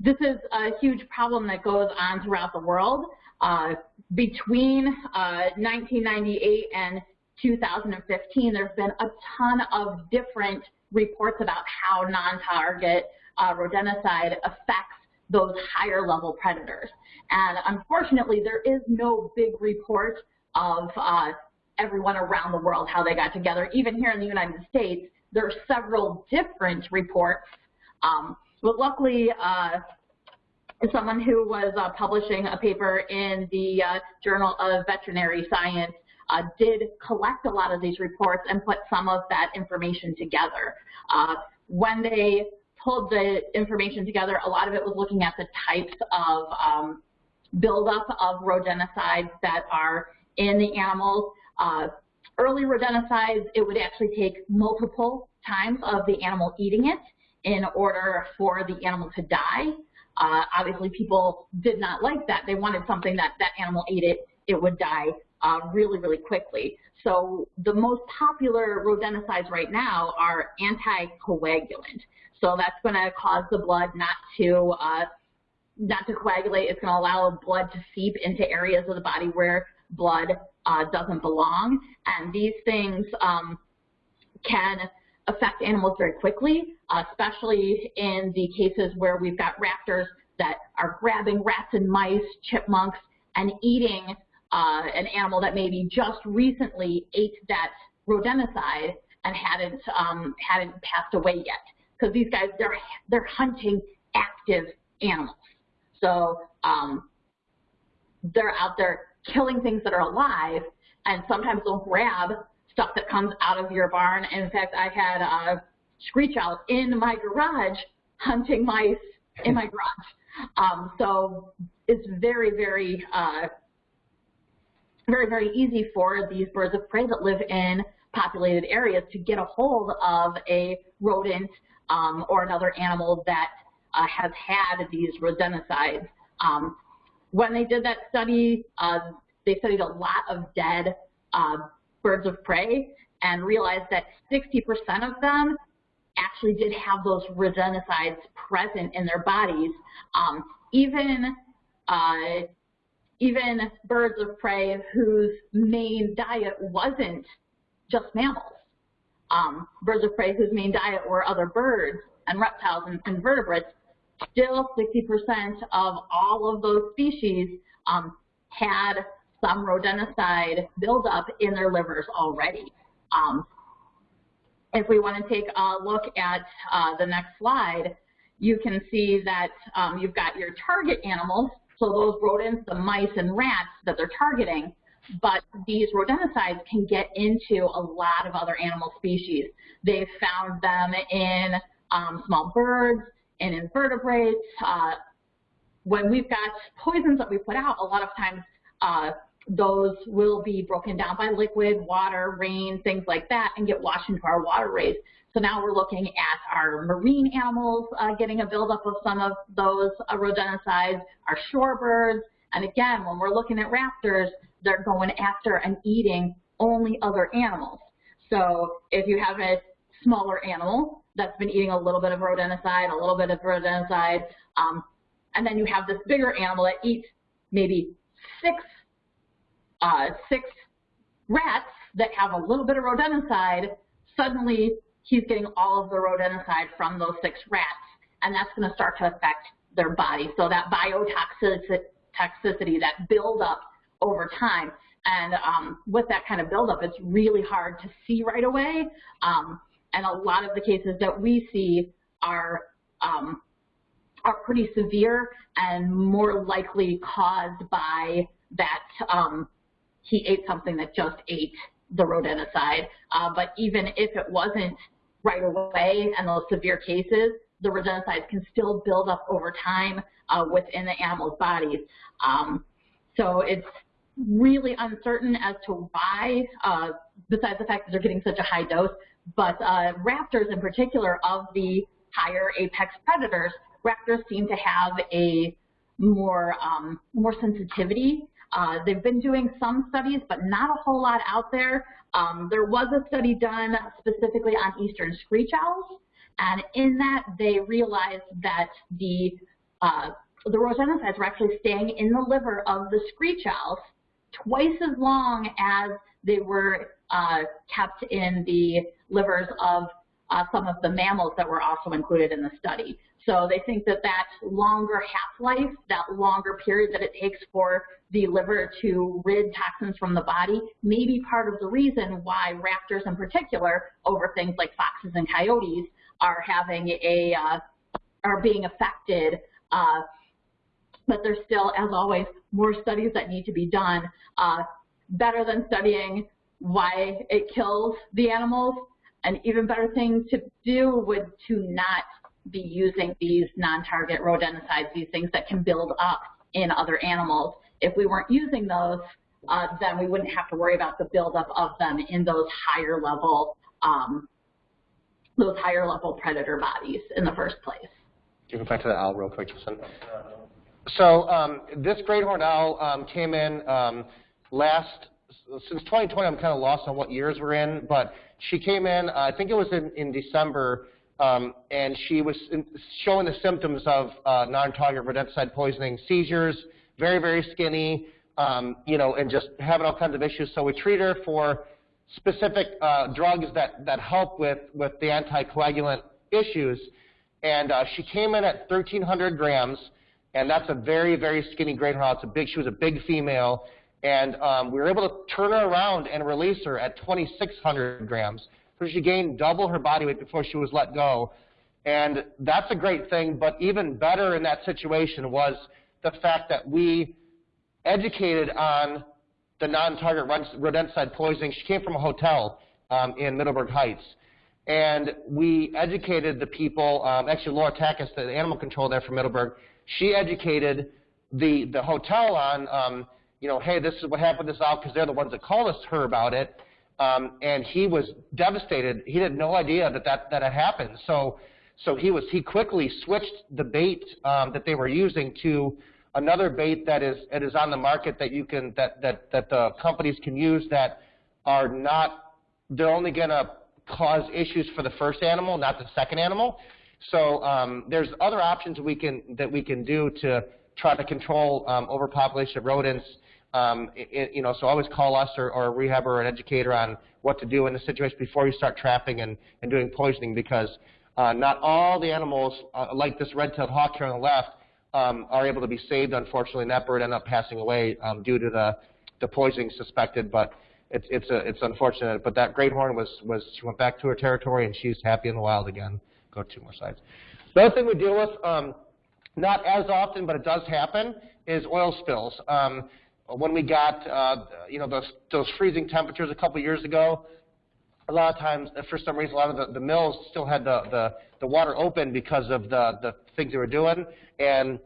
this is a huge problem that goes on throughout the world. Uh, between uh, 1998 and 2015, there's been a ton of different reports about how non-target uh, rodenticide affects those higher level predators. And unfortunately, there is no big report of uh, everyone around the world, how they got together. Even here in the United States, there are several different reports um, but luckily, uh, someone who was uh, publishing a paper in the uh, Journal of Veterinary Science uh, did collect a lot of these reports and put some of that information together. Uh, when they pulled the information together, a lot of it was looking at the types of um, buildup of rodenticides that are in the animals. Uh, early rodenticides, it would actually take multiple times of the animal eating it in order for the animal to die. Uh, obviously, people did not like that. They wanted something that that animal ate it, it would die uh, really, really quickly. So the most popular rodenticides right now are anticoagulant. So that's going to cause the blood not to uh, not to coagulate. It's going to allow blood to seep into areas of the body where blood uh, doesn't belong. And these things um, can affect animals very quickly, especially in the cases where we've got raptors that are grabbing rats and mice, chipmunks, and eating uh, an animal that maybe just recently ate that rodenticide and hadn't um, hadn't passed away yet. Because these guys, they're they're hunting active animals, so um, they're out there killing things that are alive, and sometimes they'll grab stuff that comes out of your barn. In fact, I had a screech owl in my garage hunting mice in my garage. Um, so it's very, very, uh, very, very easy for these birds of prey that live in populated areas to get a hold of a rodent um, or another animal that uh, has had these rodenticides. Um, when they did that study, uh, they studied a lot of dead uh, birds of prey and realized that 60% of them actually did have those rodenticides present in their bodies. Um, even uh, even birds of prey whose main diet wasn't just mammals. Um, birds of prey whose main diet were other birds and reptiles and invertebrates, still 60% of all of those species um, had some rodenticide buildup in their livers already. Um, if we want to take a look at uh, the next slide, you can see that um, you've got your target animals, so those rodents, the mice and rats that they're targeting, but these rodenticides can get into a lot of other animal species. They've found them in um, small birds, in invertebrates. Uh, when we've got poisons that we put out, a lot of times uh, those will be broken down by liquid, water, rain, things like that, and get washed into our waterways. So now we're looking at our marine animals uh, getting a buildup of some of those uh, rodenticides, our shorebirds, and again, when we're looking at raptors, they're going after and eating only other animals. So if you have a smaller animal that's been eating a little bit of rodenticide, a little bit of rodenticide, um, and then you have this bigger animal that eats maybe six uh, six rats that have a little bit of rodenticide, suddenly he's getting all of the rodenticide from those six rats, and that's going to start to affect their body. So that biotoxicity, that buildup over time, And um, with that kind of buildup, it's really hard to see right away. Um, and a lot of the cases that we see are um, are pretty severe and more likely caused by that um, he ate something that just ate the rodenticide. Uh, but even if it wasn't right away and those severe cases, the rodenticides can still build up over time uh, within the animal's bodies. Um, so it's really uncertain as to why, uh, besides the fact that they're getting such a high dose, but uh, raptors in particular of the higher apex predators, raptors seem to have a more, um, more sensitivity. Uh, they've been doing some studies, but not a whole lot out there. Um, there was a study done specifically on eastern screech owls, and in that they realized that the uh, the rodenticides were actually staying in the liver of the screech owls twice as long as they were uh, kept in the livers of uh, some of the mammals that were also included in the study. So they think that that longer half-life, that longer period that it takes for the liver to rid toxins from the body may be part of the reason why raptors in particular, over things like foxes and coyotes, are having a, uh, are being affected. Uh, but there's still, as always, more studies that need to be done. Uh, better than studying why it kills the animals, an even better thing to do would to not be using these non-target rodenticides, these things that can build up in other animals. If we weren't using those, uh, then we wouldn't have to worry about the buildup of them in those higher level, um, those higher level predator bodies in the first place. You can go back to the owl real quick, Justin. So um, this great horned owl um, came in um, last since 2020, I'm kind of lost on what years we're in, but she came in, uh, I think it was in, in December, um, and she was showing the symptoms of uh, non-target rodenticide poisoning, seizures, very, very skinny, um, you know, and just having all kinds of issues. So we treat her for specific uh, drugs that, that help with, with the anticoagulant issues. And uh, she came in at 1,300 grams, and that's a very, very skinny great horned. It's a big, she was a big female. And um, we were able to turn her around and release her at 2,600 grams. So she gained double her body weight before she was let go. And that's a great thing, but even better in that situation was the fact that we educated on the non-target rodenticide poisoning. She came from a hotel um, in Middleburg Heights. And we educated the people, um, actually Laura Takis, the animal control there from Middleburg, she educated the, the hotel on um, you know, hey, this is what happened to this out because they're the ones that called us her about it. Um, and he was devastated. He had no idea that that, that had happened. So, so he was he quickly switched the bait um, that they were using to another bait that is it is on the market that you can that that that the companies can use that are not they're only going to cause issues for the first animal, not the second animal. So um, there's other options we can that we can do to try to control um, overpopulation of rodents um, it, you know, so always call us or, or a rehabber or an educator on what to do in the situation before you start trapping and, and doing poisoning because uh, not all the animals, uh, like this red-tailed hawk here on the left, um, are able to be saved, unfortunately, and that bird ended up passing away um, due to the, the poisoning suspected, but it's, it's, a, it's unfortunate. But that great horn was, was, she went back to her territory and she's happy in the wild again. Go two more slides. The other thing we deal with, um, not as often, but it does happen, is oil spills. Um, when we got uh, you know those those freezing temperatures a couple years ago, a lot of times uh, for some reason a lot of the, the mills still had the, the the water open because of the the things they were doing, and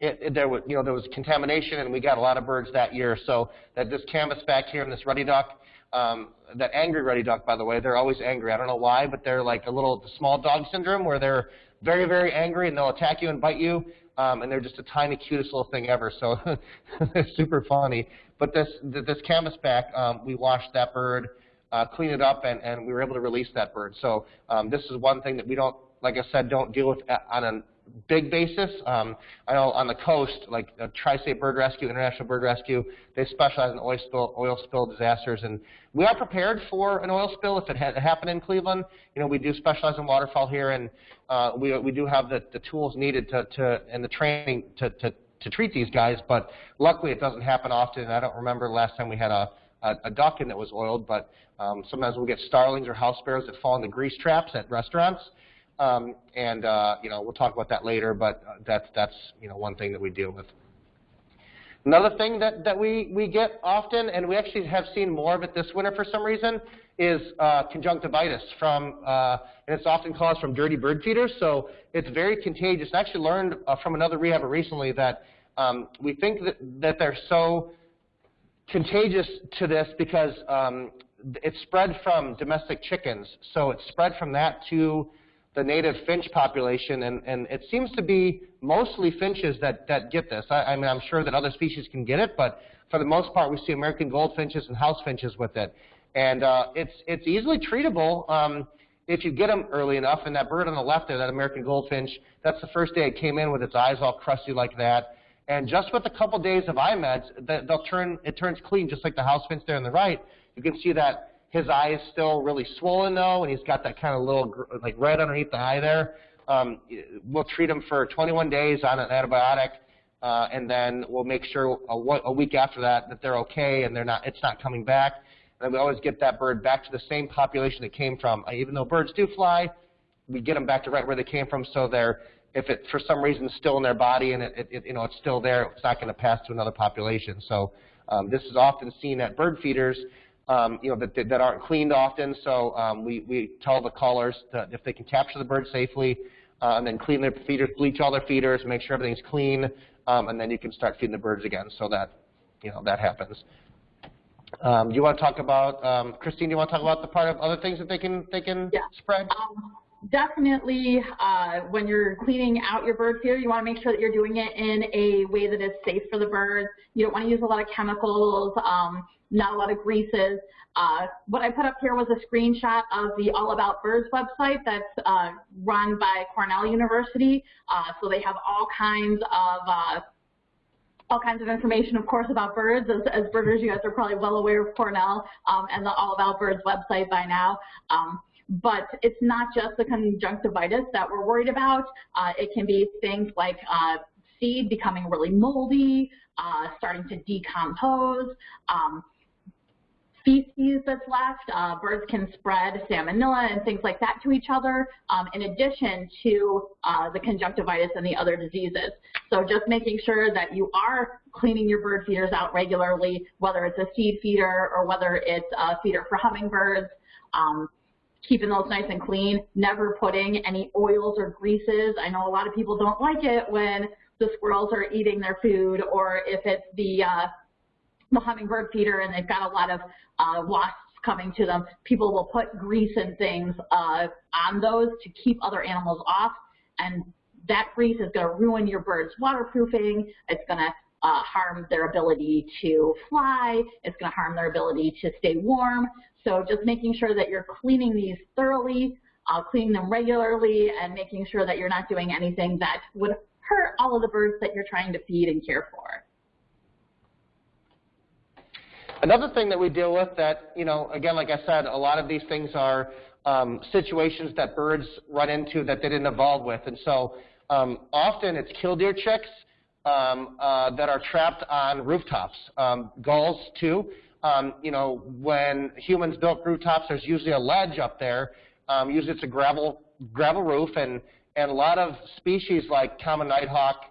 it, it, there was you know there was contamination, and we got a lot of birds that year. So that this canvasback here and this ruddy duck, um, that angry ruddy duck, by the way, they're always angry. I don't know why, but they're like a little small dog syndrome where they're very very angry and they'll attack you and bite you um, and they're just a tiny, cutest little thing ever. So they're super funny. But this this canvasback, um, we washed that bird, uh, cleaned it up, and, and we were able to release that bird. So um, this is one thing that we don't, like I said, don't deal with on a big basis. Um, I know on the coast, like uh, Tri-State Bird Rescue, International Bird Rescue, they specialize in oil spill, oil spill disasters, and we are prepared for an oil spill if it had happened in Cleveland. You know, we do specialize in waterfowl here, and uh, we we do have the, the tools needed to, to and the training to, to to treat these guys, but luckily it doesn't happen often. I don't remember the last time we had a, a, a duck in that was oiled, but um, sometimes we'll get starlings or house sparrows that fall into grease traps at restaurants. Um, and uh, you know we'll talk about that later, but uh, that's that's you know one thing that we deal with. Another thing that, that we, we get often, and we actually have seen more of it this winter for some reason, is uh, conjunctivitis from, uh, and it's often caused from dirty bird feeders, so it's very contagious. I actually learned uh, from another rehabber recently that um, we think that, that they're so contagious to this because um, it's spread from domestic chickens, so it's spread from that to the native finch population, and, and it seems to be mostly finches that, that get this. I, I mean, I'm sure that other species can get it, but for the most part, we see American goldfinches and house finches with it. And uh, it's, it's easily treatable um, if you get them early enough. And that bird on the left there, that American goldfinch, that's the first day it came in with its eyes all crusty like that. And just with a couple days of eye meds, they'll turn, it turns clean, just like the house finch there on the right. You can see that his eye is still really swollen though, and he's got that kind of little like red underneath the eye there. Um, we'll treat him for 21 days on an antibiotic, uh, and then we'll make sure a, a week after that that they're okay and they're not, it's not coming back. And we always get that bird back to the same population it came from. Uh, even though birds do fly, we get them back to right where they came from, so they're if it for some reason still in their body and it, it you know it's still there, it's not going to pass to another population. So um, this is often seen at bird feeders um, you know, that, that aren't cleaned often. So um, we, we tell the callers that if they can capture the bird safely uh, and then clean their feeders, bleach all their feeders, make sure everything's clean, um, and then you can start feeding the birds again so that, you know, that happens. Um, you want to talk about, um, Christine, do you want to talk about the part of other things that they can, they can yeah. spread? Um, definitely uh, when you're cleaning out your bird feeder, you want to make sure that you're doing it in a way that is safe for the birds. You don't want to use a lot of chemicals. Um, not a lot of greases. Uh, what I put up here was a screenshot of the All About Birds website that's uh, run by Cornell University. Uh, so they have all kinds of uh, all kinds of information, of course, about birds. As, as birders, you guys are probably well aware of Cornell um, and the All About Birds website by now. Um, but it's not just the conjunctivitis that we're worried about. Uh, it can be things like uh, seed becoming really moldy, starting to decompose. Um, feces that's left. Uh, birds can spread salmonella and things like that to each other, um, in addition to uh, the conjunctivitis and the other diseases. So just making sure that you are cleaning your bird feeders out regularly, whether it's a seed feeder or whether it's a feeder for hummingbirds. Um, keeping those nice and clean, never putting any oils or greases. I know a lot of people don't like it when the squirrels are eating their food or if it's the uh, hummingbird feeder and they've got a lot of uh, wasps coming to them, people will put grease and things uh, on those to keep other animals off. And that grease is going to ruin your bird's waterproofing. It's going to uh, harm their ability to fly. It's going to harm their ability to stay warm. So just making sure that you're cleaning these thoroughly, uh, cleaning them regularly, and making sure that you're not doing anything that would hurt all of the birds that you're trying to feed and care for. Another thing that we deal with that, you know, again, like I said, a lot of these things are um, situations that birds run into that they didn't evolve with. And so um, often it's killdeer chicks um, uh, that are trapped on rooftops. Um, gulls, too. Um, you know, when humans built rooftops, there's usually a ledge up there. Um, usually it's a gravel, gravel roof, and, and a lot of species like common nighthawk,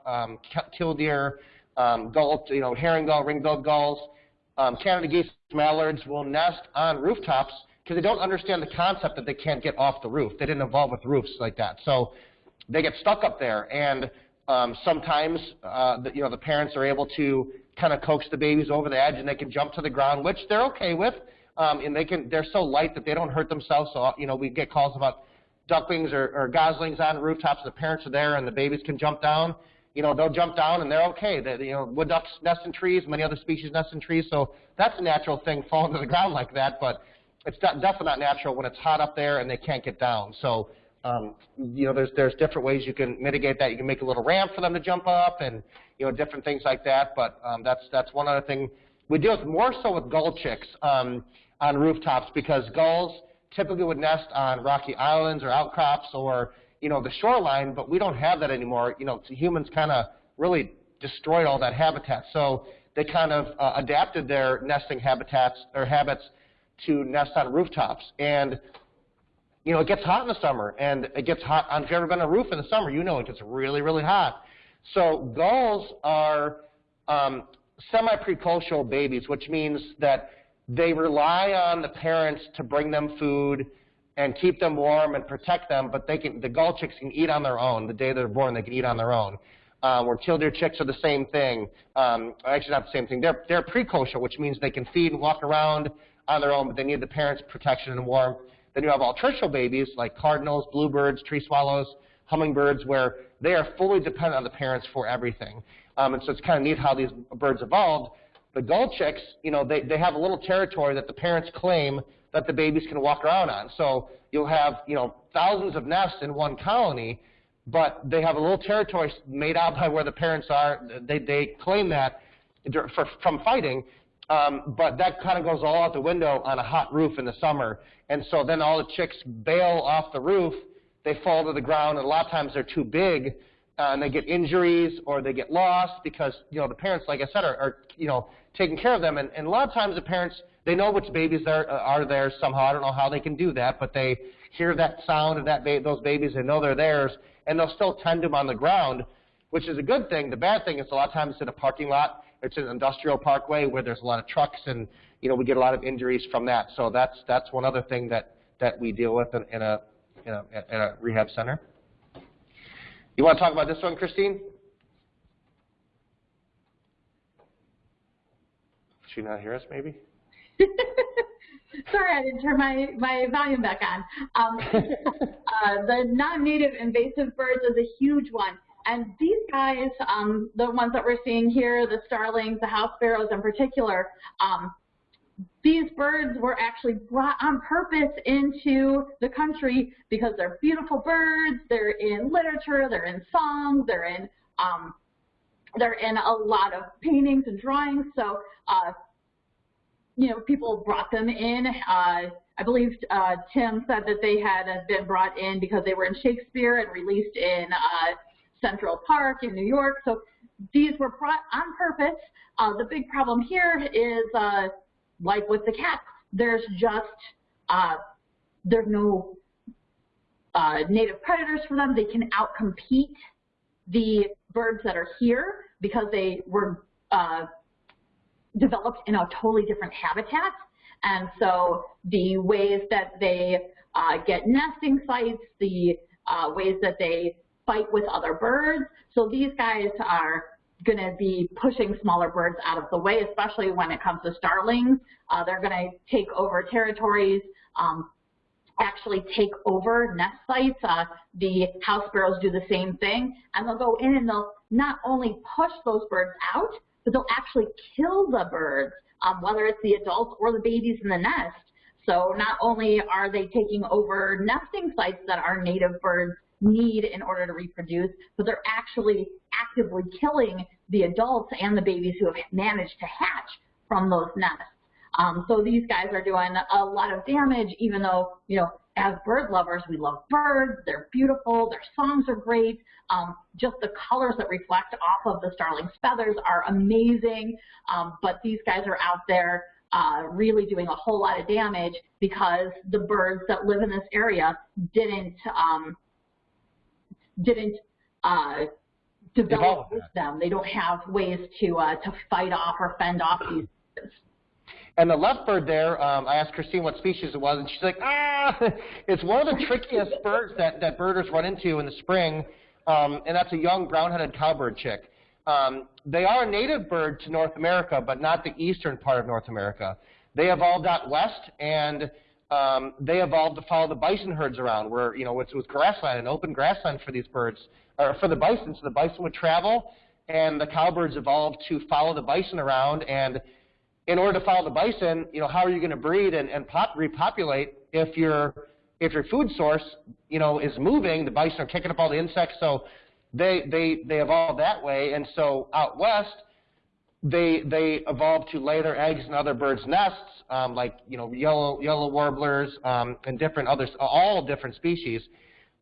killdeer, gull, you know, herring gull, ring-billed gulls, um, Canada geese, mallards will nest on rooftops because they don't understand the concept that they can't get off the roof. They didn't evolve with roofs like that. So they get stuck up there, and um, sometimes uh, the, you know the parents are able to kind of coax the babies over the edge, and they can jump to the ground, which they're okay with. Um, and they can they're so light that they don't hurt themselves. So you know we get calls about ducklings or, or goslings on rooftops. The parents are there, and the babies can jump down you know, they'll jump down and they're okay. They, you know, wood ducks nest in trees, many other species nest in trees, so that's a natural thing falling to the ground like that, but it's definitely not natural when it's hot up there and they can't get down. So, um, you know, there's, there's different ways you can mitigate that. You can make a little ramp for them to jump up and, you know, different things like that, but um, that's, that's one other thing. We deal with more so with gull chicks um, on rooftops because gulls typically would nest on rocky islands or outcrops or you know, the shoreline, but we don't have that anymore. You know, humans kind of really destroyed all that habitat. So they kind of uh, adapted their nesting habitats or habits to nest on rooftops. And you know, it gets hot in the summer, and it gets hot. If you've ever been on a roof in the summer, you know it gets really, really hot. So gulls are um, semi-precocial babies, which means that they rely on the parents to bring them food and keep them warm and protect them, but they can, the gull chicks can eat on their own. The day they're born, they can eat on their own. Um, where killdeer chicks are the same thing. Um, actually, not the same thing. They're, they're precocial, which means they can feed and walk around on their own, but they need the parents' protection and warmth. Then you have altricial babies like cardinals, bluebirds, tree swallows, hummingbirds, where they are fully dependent on the parents for everything. Um, and so it's kind of neat how these birds evolved. The gull chicks, you know, they, they have a little territory that the parents claim that the babies can walk around on. So you'll have, you know, thousands of nests in one colony, but they have a little territory made out by where the parents are. They, they claim that for, from fighting, um, but that kind of goes all out the window on a hot roof in the summer. And so then all the chicks bail off the roof, they fall to the ground, and a lot of times they're too big, uh, and they get injuries or they get lost because, you know, the parents, like I said, are, are you know, taking care of them. And, and a lot of times the parents, they know which babies are, are there somehow. I don't know how they can do that, but they hear that sound of that ba those babies, they know they're theirs, and they'll still tend them on the ground, which is a good thing. The bad thing is a lot of times it's in a parking lot, it's an industrial parkway where there's a lot of trucks, and you know we get a lot of injuries from that. So that's that's one other thing that that we deal with in, in a in a, in a rehab center. You want to talk about this one, Christine? She not hear us, maybe? Sorry, I didn't turn my, my volume back on. Um, uh, the non-native invasive birds is a huge one. And these guys, um, the ones that we're seeing here, the starlings, the house sparrows in particular, um, these birds were actually brought on purpose into the country because they're beautiful birds. They're in literature, they're in songs, they're in um, they're in a lot of paintings and drawings. So uh, you know, people brought them in. Uh, I believe uh, Tim said that they had been brought in because they were in Shakespeare and released in uh, Central Park in New York. So these were brought on purpose. Uh, the big problem here is, uh, like with the cats, there's just, uh, there's no uh, native predators for them. They can outcompete the birds that are here because they were uh, developed in a totally different habitat. And so the ways that they uh, get nesting sites, the uh, ways that they fight with other birds. So these guys are going to be pushing smaller birds out of the way, especially when it comes to starlings. Uh, they're going to take over territories, um, actually take over nest sites. Uh, the house sparrows do the same thing, and they'll go in and they'll not only push those birds out, but they'll actually kill the birds, um, whether it's the adults or the babies in the nest. So not only are they taking over nesting sites that our native birds need in order to reproduce, but they're actually actively killing the adults and the babies who have managed to hatch from those nests. Um, so these guys are doing a lot of damage, even though, you know, as bird lovers, we love birds. They're beautiful. Their songs are great. Um, just the colors that reflect off of the starling's feathers are amazing. Um, but these guys are out there uh, really doing a whole lot of damage because the birds that live in this area didn't um, didn't uh, develop with them. They don't have ways to uh, to fight off or fend off these. And the left bird there, um, I asked Christine what species it was, and she's like, ah, it's one of the trickiest birds that, that birders run into in the spring, um, and that's a young brown-headed cowbird chick. Um, they are a native bird to North America, but not the eastern part of North America. They evolved out west, and um, they evolved to follow the bison herds around, where you know it was grassland, an open grassland for these birds, or for the bison. So the bison would travel, and the cowbirds evolved to follow the bison around, and in order to follow the bison, you know, how are you going to breed and, and pop, repopulate if your if your food source, you know, is moving? The bison are kicking up all the insects, so they they they evolved that way. And so out west, they they evolved to lay their eggs in other birds' nests, um, like you know yellow yellow warblers um, and different others, all different species.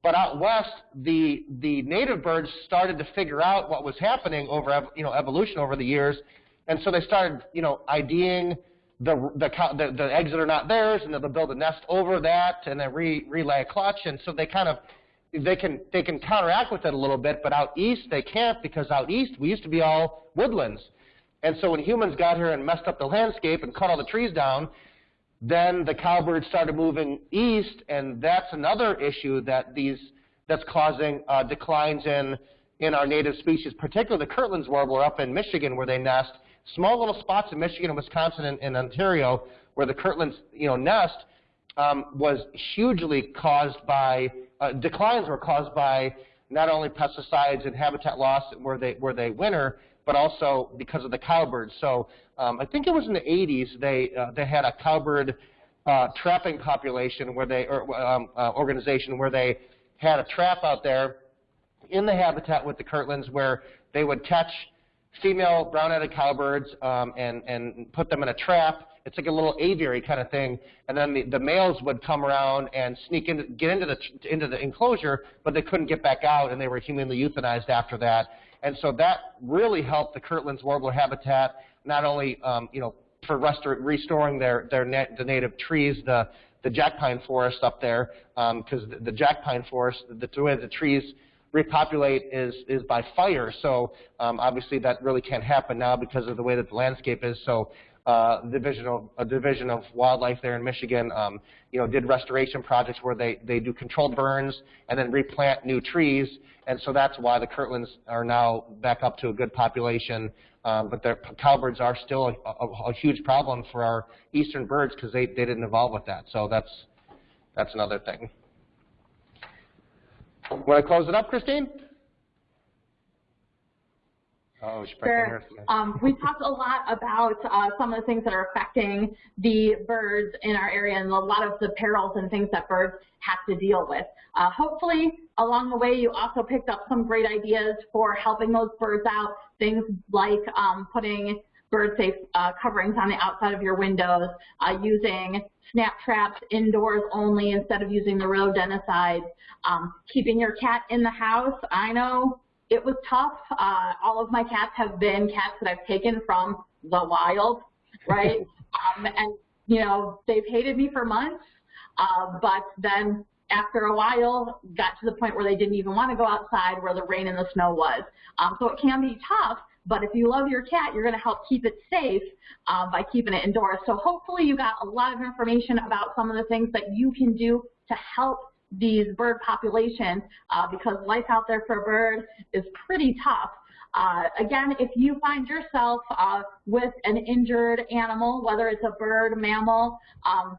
But out west, the the native birds started to figure out what was happening over you know evolution over the years, and so they started you know IDing the the the, the eggs that are not theirs, and then they'll build a nest over that, and then re, relay a clutch, and so they kind of they can they can counteract with it a little bit, but out east they can't because out east we used to be all woodlands, and so when humans got here and messed up the landscape and cut all the trees down, then the cowbirds started moving east, and that's another issue that these that's causing uh, declines in in our native species, particularly the Kirtland's warbler up in Michigan where they nest. Small little spots in Michigan and Wisconsin and, and Ontario where the Kirtland's you know nest um, was hugely caused by uh, declines were caused by not only pesticides and habitat loss where they where they winter, but also because of the cowbirds. So um, I think it was in the 80s they uh, they had a cowbird uh, trapping population where they or um, uh, organization where they had a trap out there in the habitat with the Kirtlands where they would catch female brown-headed cowbirds um, and and put them in a trap. It's like a little aviary kind of thing, and then the, the males would come around and sneak in, get into the into the enclosure, but they couldn't get back out, and they were humanely euthanized after that. And so that really helped the Kirtland's warbler habitat, not only um, you know for restor- restoring their their net, the native trees, the the jack pine forest up there, because um, the, the jack pine forest, the, the way the trees repopulate is is by fire. So um, obviously that really can't happen now because of the way that the landscape is. So uh, division of, a division of wildlife there in Michigan, um, you know, did restoration projects where they, they do controlled burns and then replant new trees. And so that's why the Kirtlands are now back up to a good population. Um, but the cowbirds are still a, a, a, huge problem for our eastern birds because they, they didn't evolve with that. So that's, that's another thing. Want to close it up, Christine? Oh, sure. Um, we talked a lot about uh, some of the things that are affecting the birds in our area and a lot of the perils and things that birds have to deal with. Uh, hopefully, along the way, you also picked up some great ideas for helping those birds out, things like um, putting bird-safe uh, coverings on the outside of your windows, uh, using snap traps indoors only instead of using the rodenticides, um, keeping your cat in the house. I know it was tough. Uh, all of my cats have been cats that I've taken from the wild, right? um, and, you know, they've hated me for months, uh, but then after a while got to the point where they didn't even want to go outside where the rain and the snow was. Um, so it can be tough, but if you love your cat, you're going to help keep it safe uh, by keeping it indoors. So hopefully you got a lot of information about some of the things that you can do to help these bird populations uh, because life out there for a bird is pretty tough. Uh, again, if you find yourself uh, with an injured animal, whether it's a bird, mammal, um,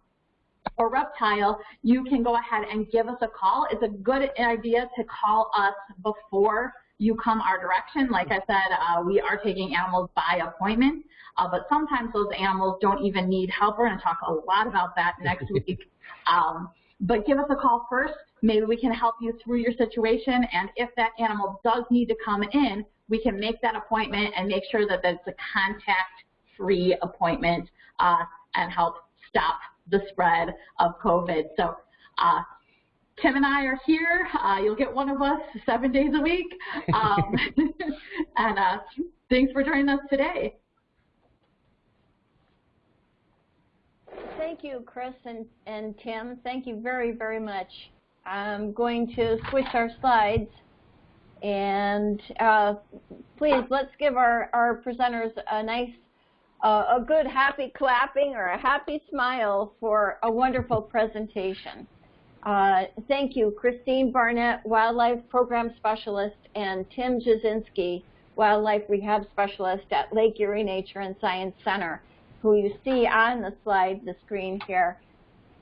or reptile, you can go ahead and give us a call. It's a good idea to call us before you come our direction. Like I said, uh, we are taking animals by appointment, uh, but sometimes those animals don't even need help. We're going to talk a lot about that next week. Um, but give us a call first. Maybe we can help you through your situation. And if that animal does need to come in, we can make that appointment and make sure that it's a contact-free appointment uh, and help stop the spread of COVID. So uh, Tim and I are here. Uh, you'll get one of us seven days a week. Um, and uh, thanks for joining us today. Thank you, Chris and, and Tim. Thank you very, very much. I'm going to switch our slides. And uh, please, let's give our, our presenters a nice, uh, a good happy clapping or a happy smile for a wonderful presentation. Uh, thank you, Christine Barnett, Wildlife Program Specialist, and Tim Jasinski, Wildlife Rehab Specialist at Lake Erie Nature and Science Center who you see on the slide, the screen here.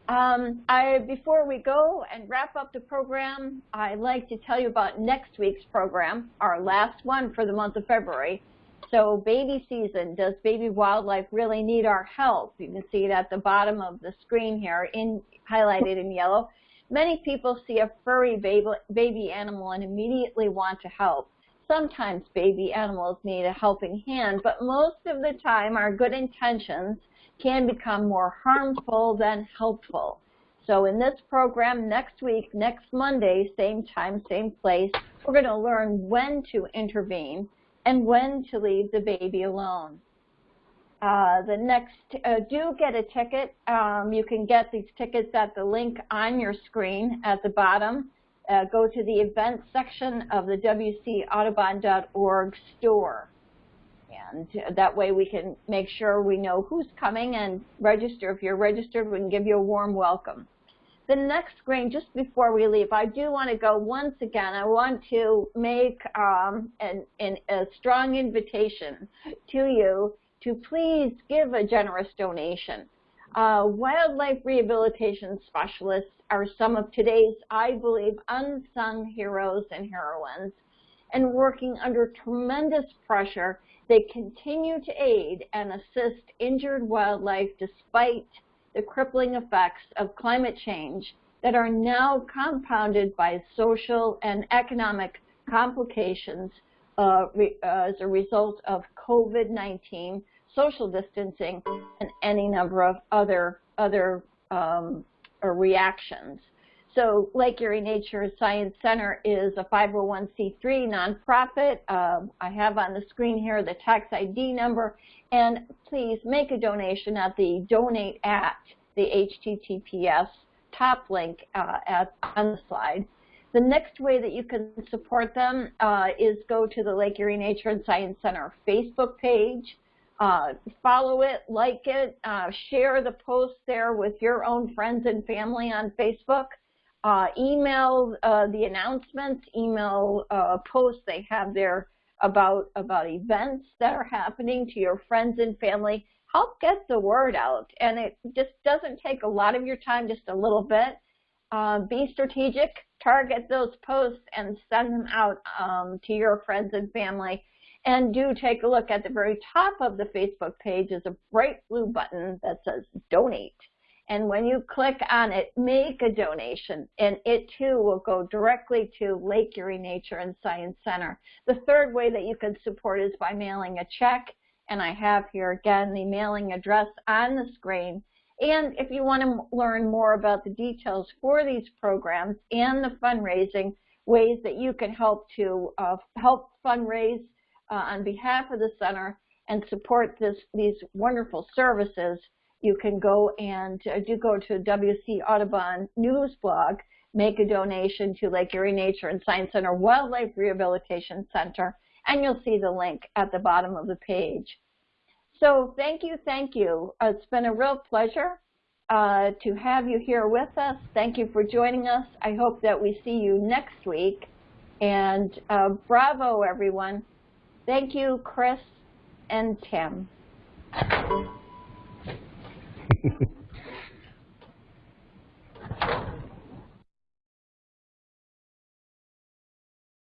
Um, I, before we go and wrap up the program, I'd like to tell you about next week's program, our last one for the month of February. So baby season, does baby wildlife really need our help? You can see it at the bottom of the screen here, in, highlighted in yellow. Many people see a furry baby, animal and immediately want to help. Sometimes baby animals need a helping hand, but most of the time our good intentions can become more harmful than helpful. So in this program next week, next Monday, same time, same place, we're going to learn when to intervene and when to leave the baby alone. Uh, the next, uh, do get a ticket. Um, you can get these tickets at the link on your screen at the bottom. Uh, go to the events section of the WCAudubon.org store. And that way we can make sure we know who's coming and register. If you're registered, we can give you a warm welcome. The next screen, just before we leave, I do want to go once again. I want to make um, an, an, a strong invitation to you to please give a generous donation. Uh, wildlife rehabilitation specialists are some of today's, I believe, unsung heroes and heroines. And working under tremendous pressure, they continue to aid and assist injured wildlife despite the crippling effects of climate change that are now compounded by social and economic complications uh, re, uh, as a result of COVID-19, social distancing, and any number of other other um, reactions. So Lake Erie Nature Science Center is a 501c3 nonprofit. Uh, I have on the screen here the tax ID number, and please make a donation at the donate at the HTTPS top link uh, at, on the slide. The next way that you can support them uh, is go to the Lake Erie Nature and Science Center Facebook page. Uh, follow it, like it, uh, share the post there with your own friends and family on Facebook. Uh, email uh, the announcements, email uh, posts they have there about, about events that are happening to your friends and family. Help get the word out. And it just doesn't take a lot of your time, just a little bit. Uh, be strategic, target those posts and send them out um, to your friends and family. And do take a look at the very top of the Facebook page is a bright blue button that says donate. And when you click on it, make a donation, and it too will go directly to Lake Erie Nature and Science Center. The third way that you can support is by mailing a check, and I have here again the mailing address on the screen. And if you want to learn more about the details for these programs and the fundraising, ways that you can help to uh, help fundraise uh, on behalf of the center and support this, these wonderful services, you can go and uh, do go to WC Audubon news blog, make a donation to Lake Erie Nature and Science Center Wildlife Rehabilitation Center, and you'll see the link at the bottom of the page. So thank you, thank you. Uh, it's been a real pleasure uh, to have you here with us. Thank you for joining us. I hope that we see you next week. And uh, bravo, everyone. Thank you, Chris and Tim.